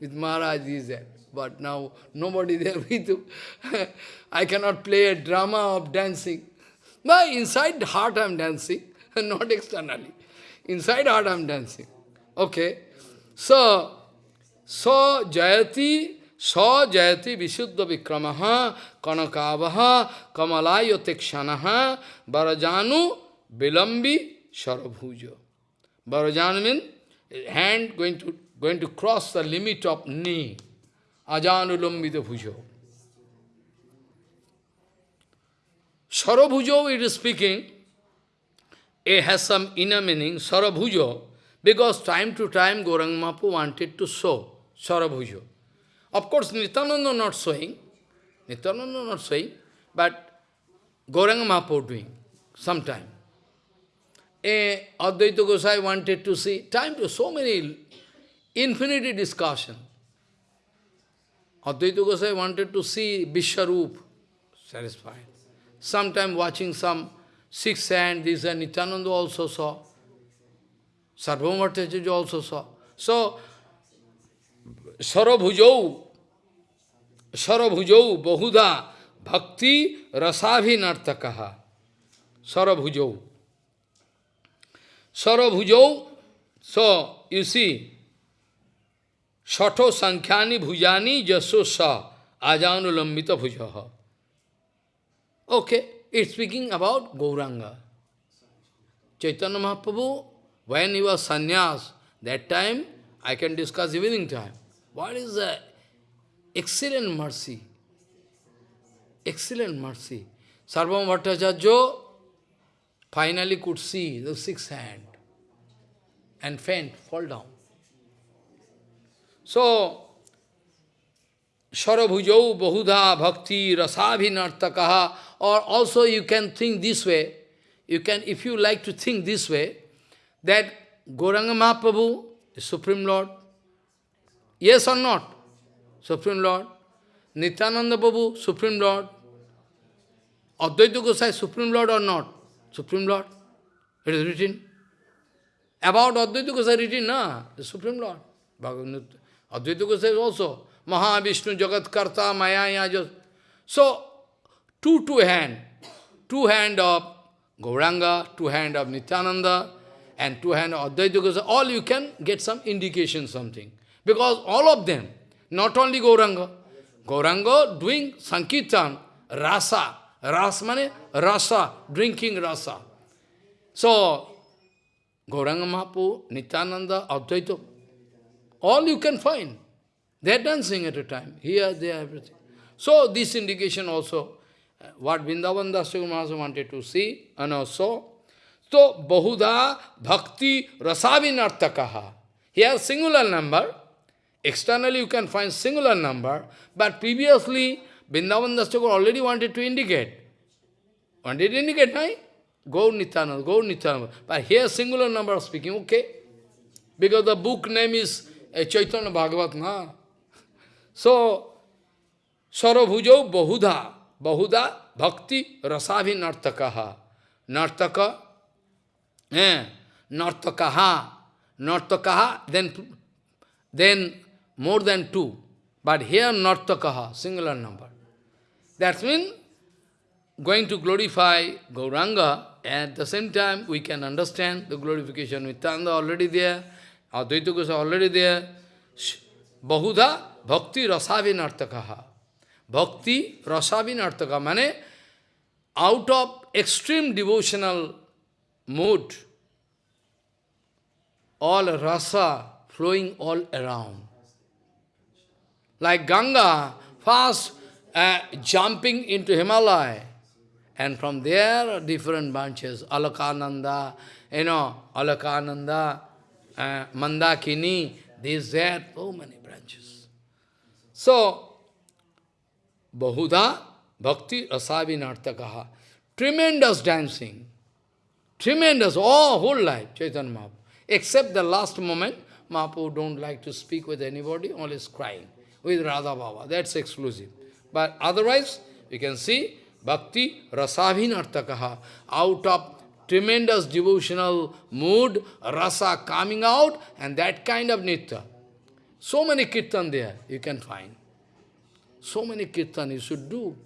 With Maharaj is there. But now nobody there with you. I cannot play a drama of dancing. But inside heart I am dancing, not externally. Inside heart I am dancing. Okay. So, so jayati, so jayati visuddha vikramaha kanakavaha kamalayo tekshanaha barajanu vilambi sarabhuja. Barajanu means hand going to going to cross the limit of knee. Ajanulambita bhujo. Sarabhujo, it is speaking, it has some inner meaning, Sarabhujo, because time to time Gauranga Mahaprabhu wanted to show Sarabhujo. Of course, Nityananda not showing, Nityananda not showing, but Gauranga Mahaprabhu doing, sometime. A Advaita Gosai wanted to see, time to so many, infinity discussion. Advaita Gosai wanted to see Vishwarup, satisfied. Sometime watching some six hand, this and Nityananda also saw. Sarvabhaumacharya also saw. So, Sarabhujau, Sarabhujau, Bahuda, Bhakti, Rasabhinartakaha. Sarabhujau. Sarabhujau, so, you see, Shato Sankhani Bhujani Jaso Sa Ajanulambita Bhujaha. Okay, it's speaking about Gauranga. Chaitanya Mahaprabhu, when he was sannyas, that time I can discuss evening time. What is the excellent mercy? Excellent mercy. Sarvam Bhattacharya finally could see the sixth hand and faint, fall down. So, Sarabhujau Bahuda Bhakti Rasabhinartakaha or also you can think this way, you can, if you like to think this way, that Gauranga Mahaprabhu Supreme Lord. Yes or not? Supreme Lord. Nityananda Prabhu, Supreme Lord. Advaita Gosai, Supreme Lord or not? Supreme Lord. It is written. About Advaita Gosai written, na? The Supreme Lord. Advaita Gosai also. Mahavishnu Jagat Karta Maya Yajas. So, two two hand, two hand of Gauranga, two hand of Nityananda, and two hand of Advaita Gosai, all you can get some indication something. Because all of them, not only Gauranga, Gauranga doing Sankirtan, rasa, ras mane rasa, drinking rasa. So, Gauranga Mahaprabhu, Nityananda, Advaita, all you can find. They are dancing at a time. Here, there, everything. So, this indication also, uh, what Vrindavan Dasya wanted to see, and also, so, Bahuda Bhakti Rasavinartakaha. Here, singular number. Externally, you can find singular number, but previously, Vrindavan Dasya already wanted to indicate. Wanted to indicate, right? Go Nityananda, go Nityananda. But here, singular number of speaking, okay. Because the book name is uh, Chaitanya Bhagavat, na? So, Sarabhujo Bahuda, Bahuda Bhakti Rasavi Nartakaha. Nartaka, eh, Nartakaha, Nartakaha, then, then more than two. But here Nartakaha, singular number. That means going to glorify Gauranga, at the same time we can understand the glorification. Nityananda already there, Advaita Goswami already there. Bahuda Bhakti Rasavinartakaha. Bhakti Rasavinartaka, mane out of extreme devotional mood, all rasa flowing all around. Like Ganga, fast uh, jumping into Himalaya. And from there, different branches, Alakananda, you know, Alakananda, uh, Mandakini, these, there, so many branches. So, Bahuda Bhakti Rasavinartakaha. Tremendous dancing. Tremendous, all whole life, Chaitanya Mahaprabhu. Except the last moment, Mahaprabhu don't like to speak with anybody, always crying with Radha Bhava. That's exclusive. But otherwise, you can see Bhakti Rasavinartakaha. Out of tremendous devotional mood, rasa coming out, and that kind of nitya. So many kirtan there you can find. So many kirtan you should do.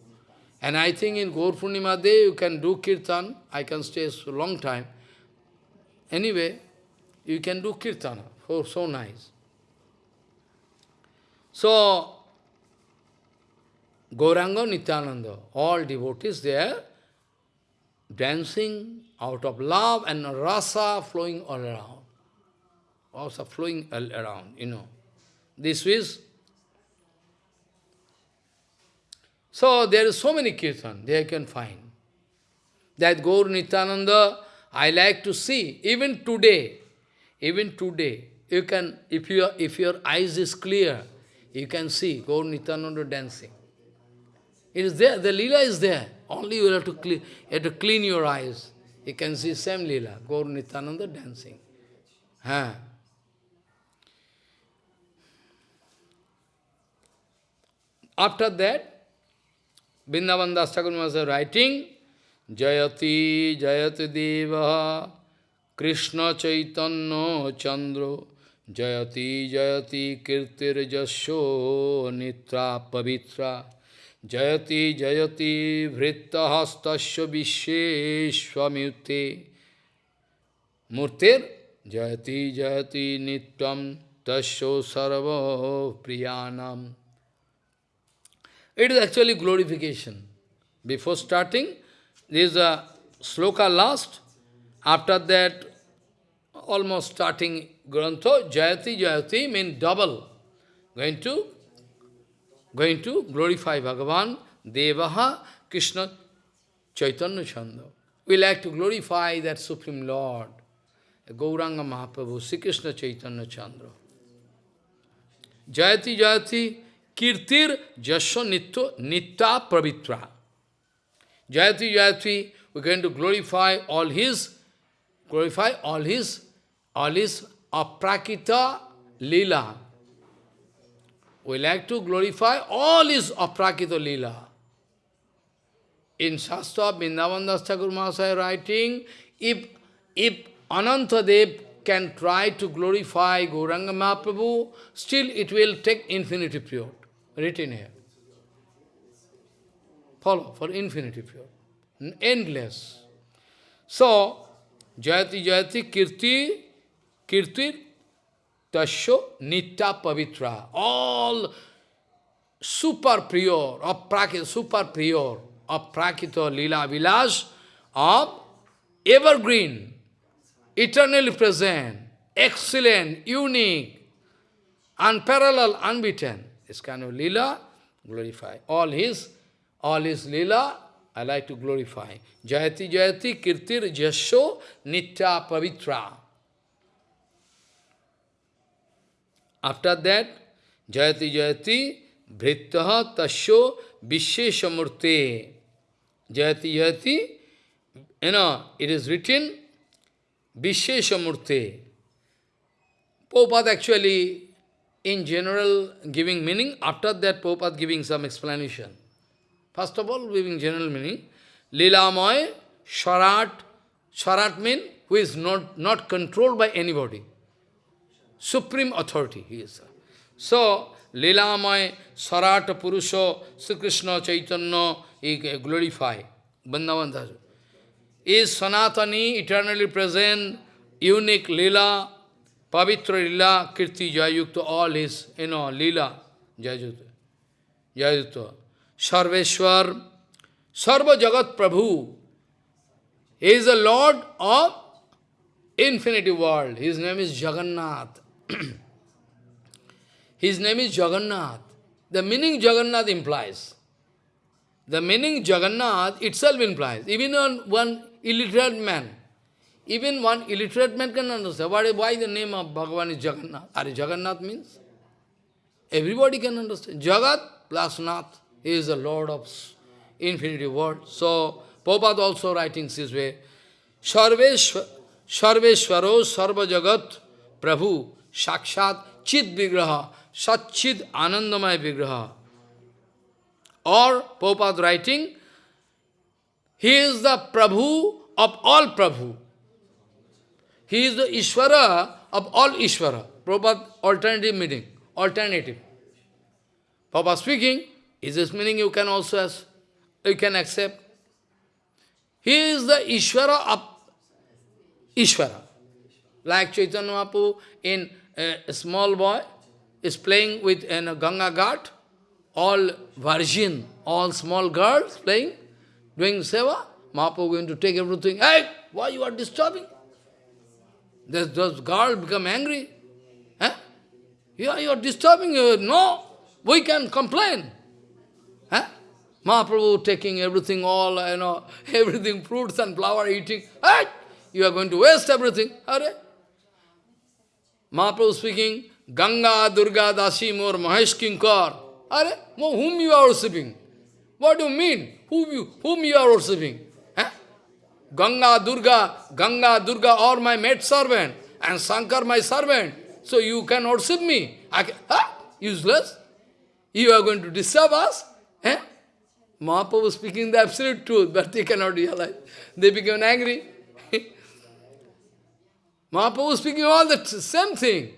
And I think in Gaur Purnima Day you can do kirtan. I can stay so long time. Anyway, you can do kirtana. Oh, so nice. So, Gauranga Nityananda, all devotees there, dancing out of love and rasa flowing all around. Also flowing all around, you know. This is So there is so many kirtan they can find. That Gaur Nityananda, I like to see, even today, even today, you can, if, you, if your eyes is clear, you can see Gaur Nityananda dancing. It is there, the lila is there. Only you have to clean, you have to clean your eyes. You can see same lila, Gaur Nityananda dancing. Huh. After that, Vrindavan Das was writing, Jayati Jayati Deva Krishna Chaitanya Chandra Jayati Jayati Kirtir Jasho Nitra Pavitra Jayati Jayati Hastasya Visheshwamyute Murtir Jayati Jayati Nityam Tasyo Sarva Priyanam It is actually glorification. Before starting, there is a sloka last. After that, almost starting Grantha, Jayati, Jayati means double. Going to, going to glorify Bhagavan, Devaha, Krishna, Chaitanya Chanda. We like to glorify that Supreme Lord, Gauranga Mahaprabhu, Sri Krishna Chaitanya Chandra. Jayati, Jayati, Kirtir Jasya Nitya, Nitya Pravitra. Jayati Jayati, we're going to glorify all his, glorify all his, all his aprakita lila. We like to glorify all his aprakita lila. In Shastra, Vrindavan Thakur Mahasaya writing, if, if Anantadev can try to glorify Gauranga Mahaprabhu, still it will take infinity period written here. Follow, for infinity period, Endless. So, Jayati Jayati Kirti, Kirti Tasho Nitya Pavitra. All super pure, of prakita, super pure, of prakita lila vilas, of evergreen, eternally present, excellent, unique, unparalleled, unbeaten. This kind of lila, glorify. All his, all his lila, I like to glorify. Jayati Jayati Kirtir Jasho Nitya Pavitra. After that, Jayati Jayati Vrittaha Tasho Visheshamurte. Jayati Jayati, you know, it is written Visheshamurte. Prabhupada actually in general giving meaning, after that Prabhupada giving some explanation. First of all, giving general meaning, Lilamoy, Sharat, Sharat mean who is not, not controlled by anybody. Supreme authority, he is. So, Lilamoy, Sarata Purusha, Sri Krishna Chaitanya, he glorify. Bandhavan Is Sanatani, eternally present, unique Lila, Pavitra Lila, Kirti Jayukta, all his, you know, Lila, Jayukta. Jayukta. Sarveshwar, Sarva Jagat Prabhu. He is the Lord of infinity world. His name is Jagannath. His name is Jagannath. The meaning Jagannath implies. The meaning Jagannath itself implies. Even on one illiterate man, even one illiterate man can understand. Why, the name of Bhagavan is Jagannath? Are Jagannath means? Everybody can understand. Jagat plus Nath. Is the Lord of infinity world. So, Prabhupada also writing this way. Sarveshwaro Sarva Jagat Prabhu Sakshat Chit Vigraha Satchid Anandamaya Vigraha. Or Prabhupada writing, He is the Prabhu of all Prabhu. He is the Ishvara of all Ishvara. Prabhupada alternative meaning, alternative. Prabhupada speaking, is this meaning you can also you can accept. He is the Ishvara of Ishvara. Like Chaitanya Mahaprabhu in a small boy is playing with in a Ganga Ghat, all virgin, all small girls playing, doing seva. Mahaprabhu going to take everything. Hey, why you are disturbing? Those, those girls become angry. Huh? You, are, you are disturbing. You. No, we can complain. Huh? Mahaprabhu taking everything, all, you know, everything, fruits and flower eating. Hey, you are going to waste everything. Mahaprabhu speaking, Ganga, Durga, Dasi, Mor, Mahesh Kinkar. Are? Whom you are worshipping? What do you mean? Whom you, whom you are worshipping? Huh? Ganga, Durga, Ganga, Durga are my maid servant, and Shankar my servant. So you can worship me. I can? Useless. You are going to disturb us? Eh? Mahaprabhu speaking the absolute truth, but they cannot realize. They become angry. Mahaprabhu was speaking all the same thing.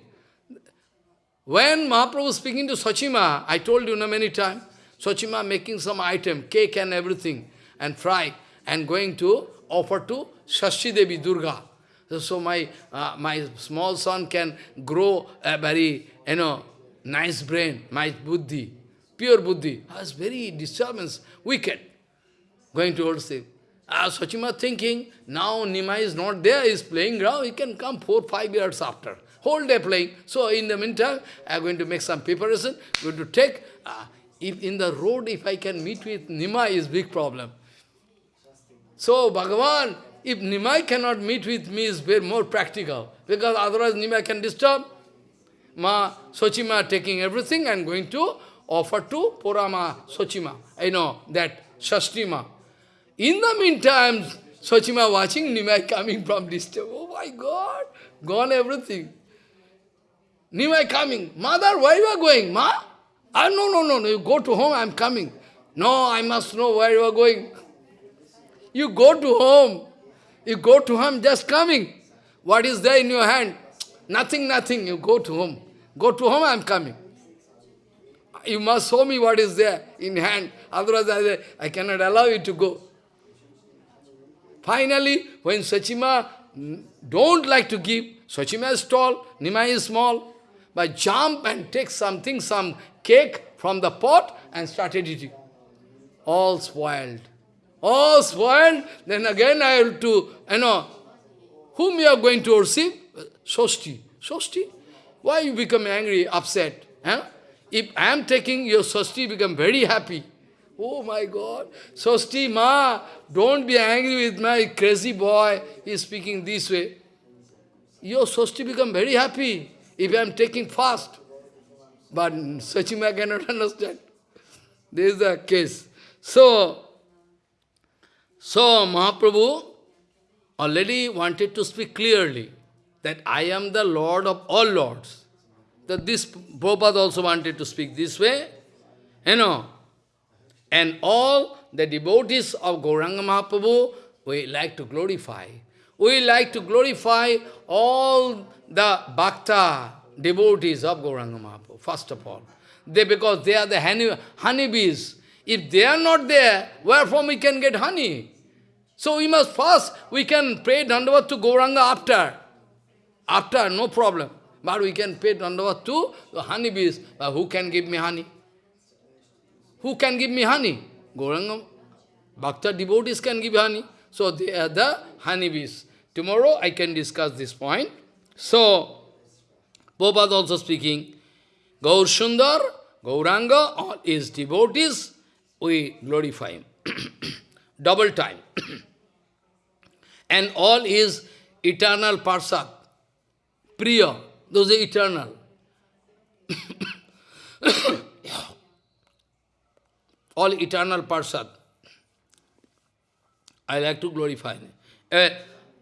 When Mahaprabhu was speaking to Sachima, I told you know, many times, Sachima making some item, cake and everything, and fry, and going to offer to Shashi Devi Durga. So my, uh, my small son can grow a very, you know, nice brain, my buddhi, pure buddhi. was very disturbance, wicked, going towards him. Uh, Sachima thinking, now Nimai is not there, he is playing ground, he can come four, five years after. Whole day playing. So in the meantime, I am going to make some preparation, going to take, uh, if in the road, if I can meet with Nimai is big problem. So Bhagavan, if Nimai cannot meet with me is very more practical, because otherwise Nimai can disturb. Ma Sochima taking everything and going to offer to Purama Sochima. I know that Shastima. In the meantime, Sochima watching Nimai coming from distance. Oh my God, gone everything. Nimai coming. Mother, where you are going? Ma? Ah, no, no, no, no, you go to home, I am coming. No, I must know where you are going. You go to home. You go to home, just coming. What is there in your hand? Nothing, nothing. You go to home. Go to home, I am coming. You must show me what is there in hand. Otherwise, I, I cannot allow you to go. Finally, when Sachima don't like to give, Sachima is tall, Nimai is small, but jump and take something, some cake from the pot and started eating. All spoiled. All spoiled, then again I have to, you know, whom you are going to worship? Sosti. Sosti? Why you become angry, upset? Huh? If I am taking your Sosti, become very happy. Oh my God. Sosti, ma, don't be angry with my crazy boy. He is speaking this way. Your Sosti become very happy if I am taking fast. But Sachima cannot understand. This is the case. So, so Mahaprabhu already wanted to speak clearly that I am the Lord of all Lords. that this Prabhupada also wanted to speak this way, you know. And all the devotees of Gauranga Mahaprabhu, we like to glorify. We like to glorify all the bhakta devotees of Gauranga Mahaprabhu, first of all. They, because they are the honey, honeybees. If they are not there, where from we can get honey? So we must first, we can pray Dandavat to Gauranga after. After, no problem. But we can pay Dandavat to the honeybees. But who can give me honey? Who can give me honey? Gauranga, Bhakta devotees can give honey. So they are the honeybees. Tomorrow I can discuss this point. So, Prabhupada also speaking, Gaur Sundar, Gauranga, all his devotees, we glorify him. Double time. and all his eternal parsad, Priya, those are eternal. all eternal parsad. I like to glorify him. Uh,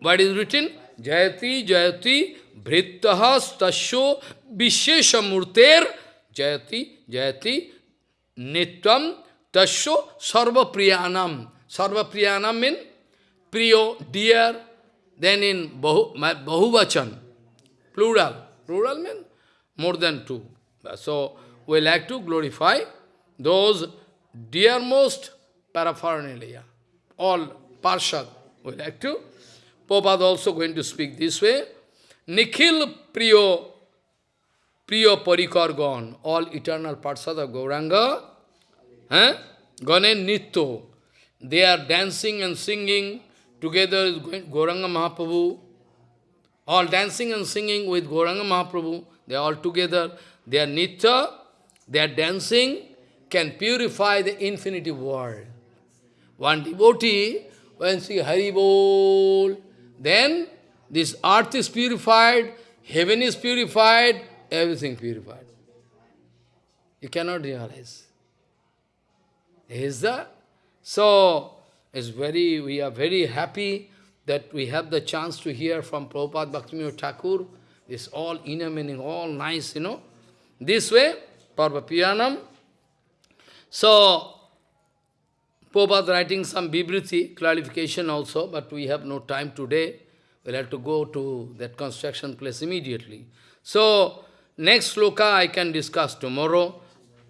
what is written? Jayati, Jayati, Vrittaha, Stasho, Visheshamurter, Jayati, Jayati, Nitvam, Tasho, Sarva Priyanam. Sarva Priyanam means Priyo, dear, then in Bahu, Bahuvachan, plural. Plural means more than two. So, we like to glorify those dearmost paraphernalia, all parshad. We like to. Prabhupada also going to speak this way. Nikhil Priyo, Priyo Parikargan, all eternal parshad of Gauranga, eh? Nitto, they are dancing and singing together with Gauranga Mahaprabhu, all dancing and singing with Gauranga Mahaprabhu, they are all together, they are Nitya, they are dancing, can purify the infinity world. One devotee, when she Hari Bol, then this earth is purified, heaven is purified, everything purified. You cannot realize. Is that? So, it's very, we are very happy that we have the chance to hear from Prabhupada Bhaktivinoda Thakur. It's all inner meaning, all nice, you know. This way, Parva Piyanam. So, Prabhupada writing some Bibriti, clarification also, but we have no time today. We'll have to go to that construction place immediately. So, next sloka I can discuss tomorrow,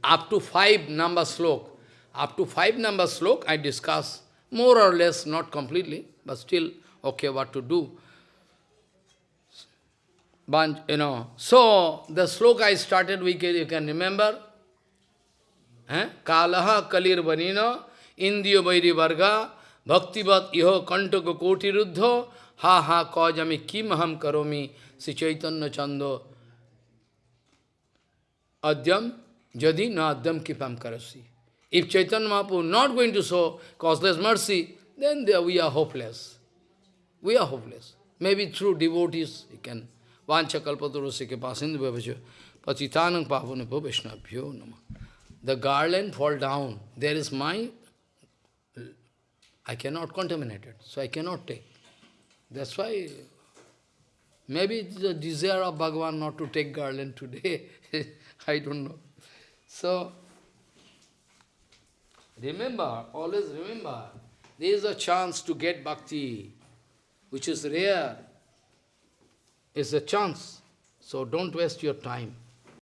up to five number slok. Up to five number slok I discuss, more or less, not completely, but still, okay, what to do. But, you know, so the sloka I started, we can, you can remember. Eh? Kalaha kalir vanina Indiya Vairi Varga, Bhaktivat Iho Kantaka Koti Ruddha, Ha Ha Kajami Kim Ham Karomi, Sri Chaitanya Chando, Adyam, Jadi Na Adyam Kipam Karasi. If Chaitanya Mahaprabhu not going to show causeless mercy, then there we are hopeless. We are hopeless. Maybe through devotees, you can. Vancha kalpaturusike pasindu bhavacha, patitanang pavane bhaveshnabhyo nama. The garland fall down. There is my I cannot contaminate it, so I cannot take. That's why maybe the desire of Bhagavan not to take garland today, I don't know. So, remember, always remember, there is a chance to get bhakti, which is rare. It's a chance. So don't waste your time.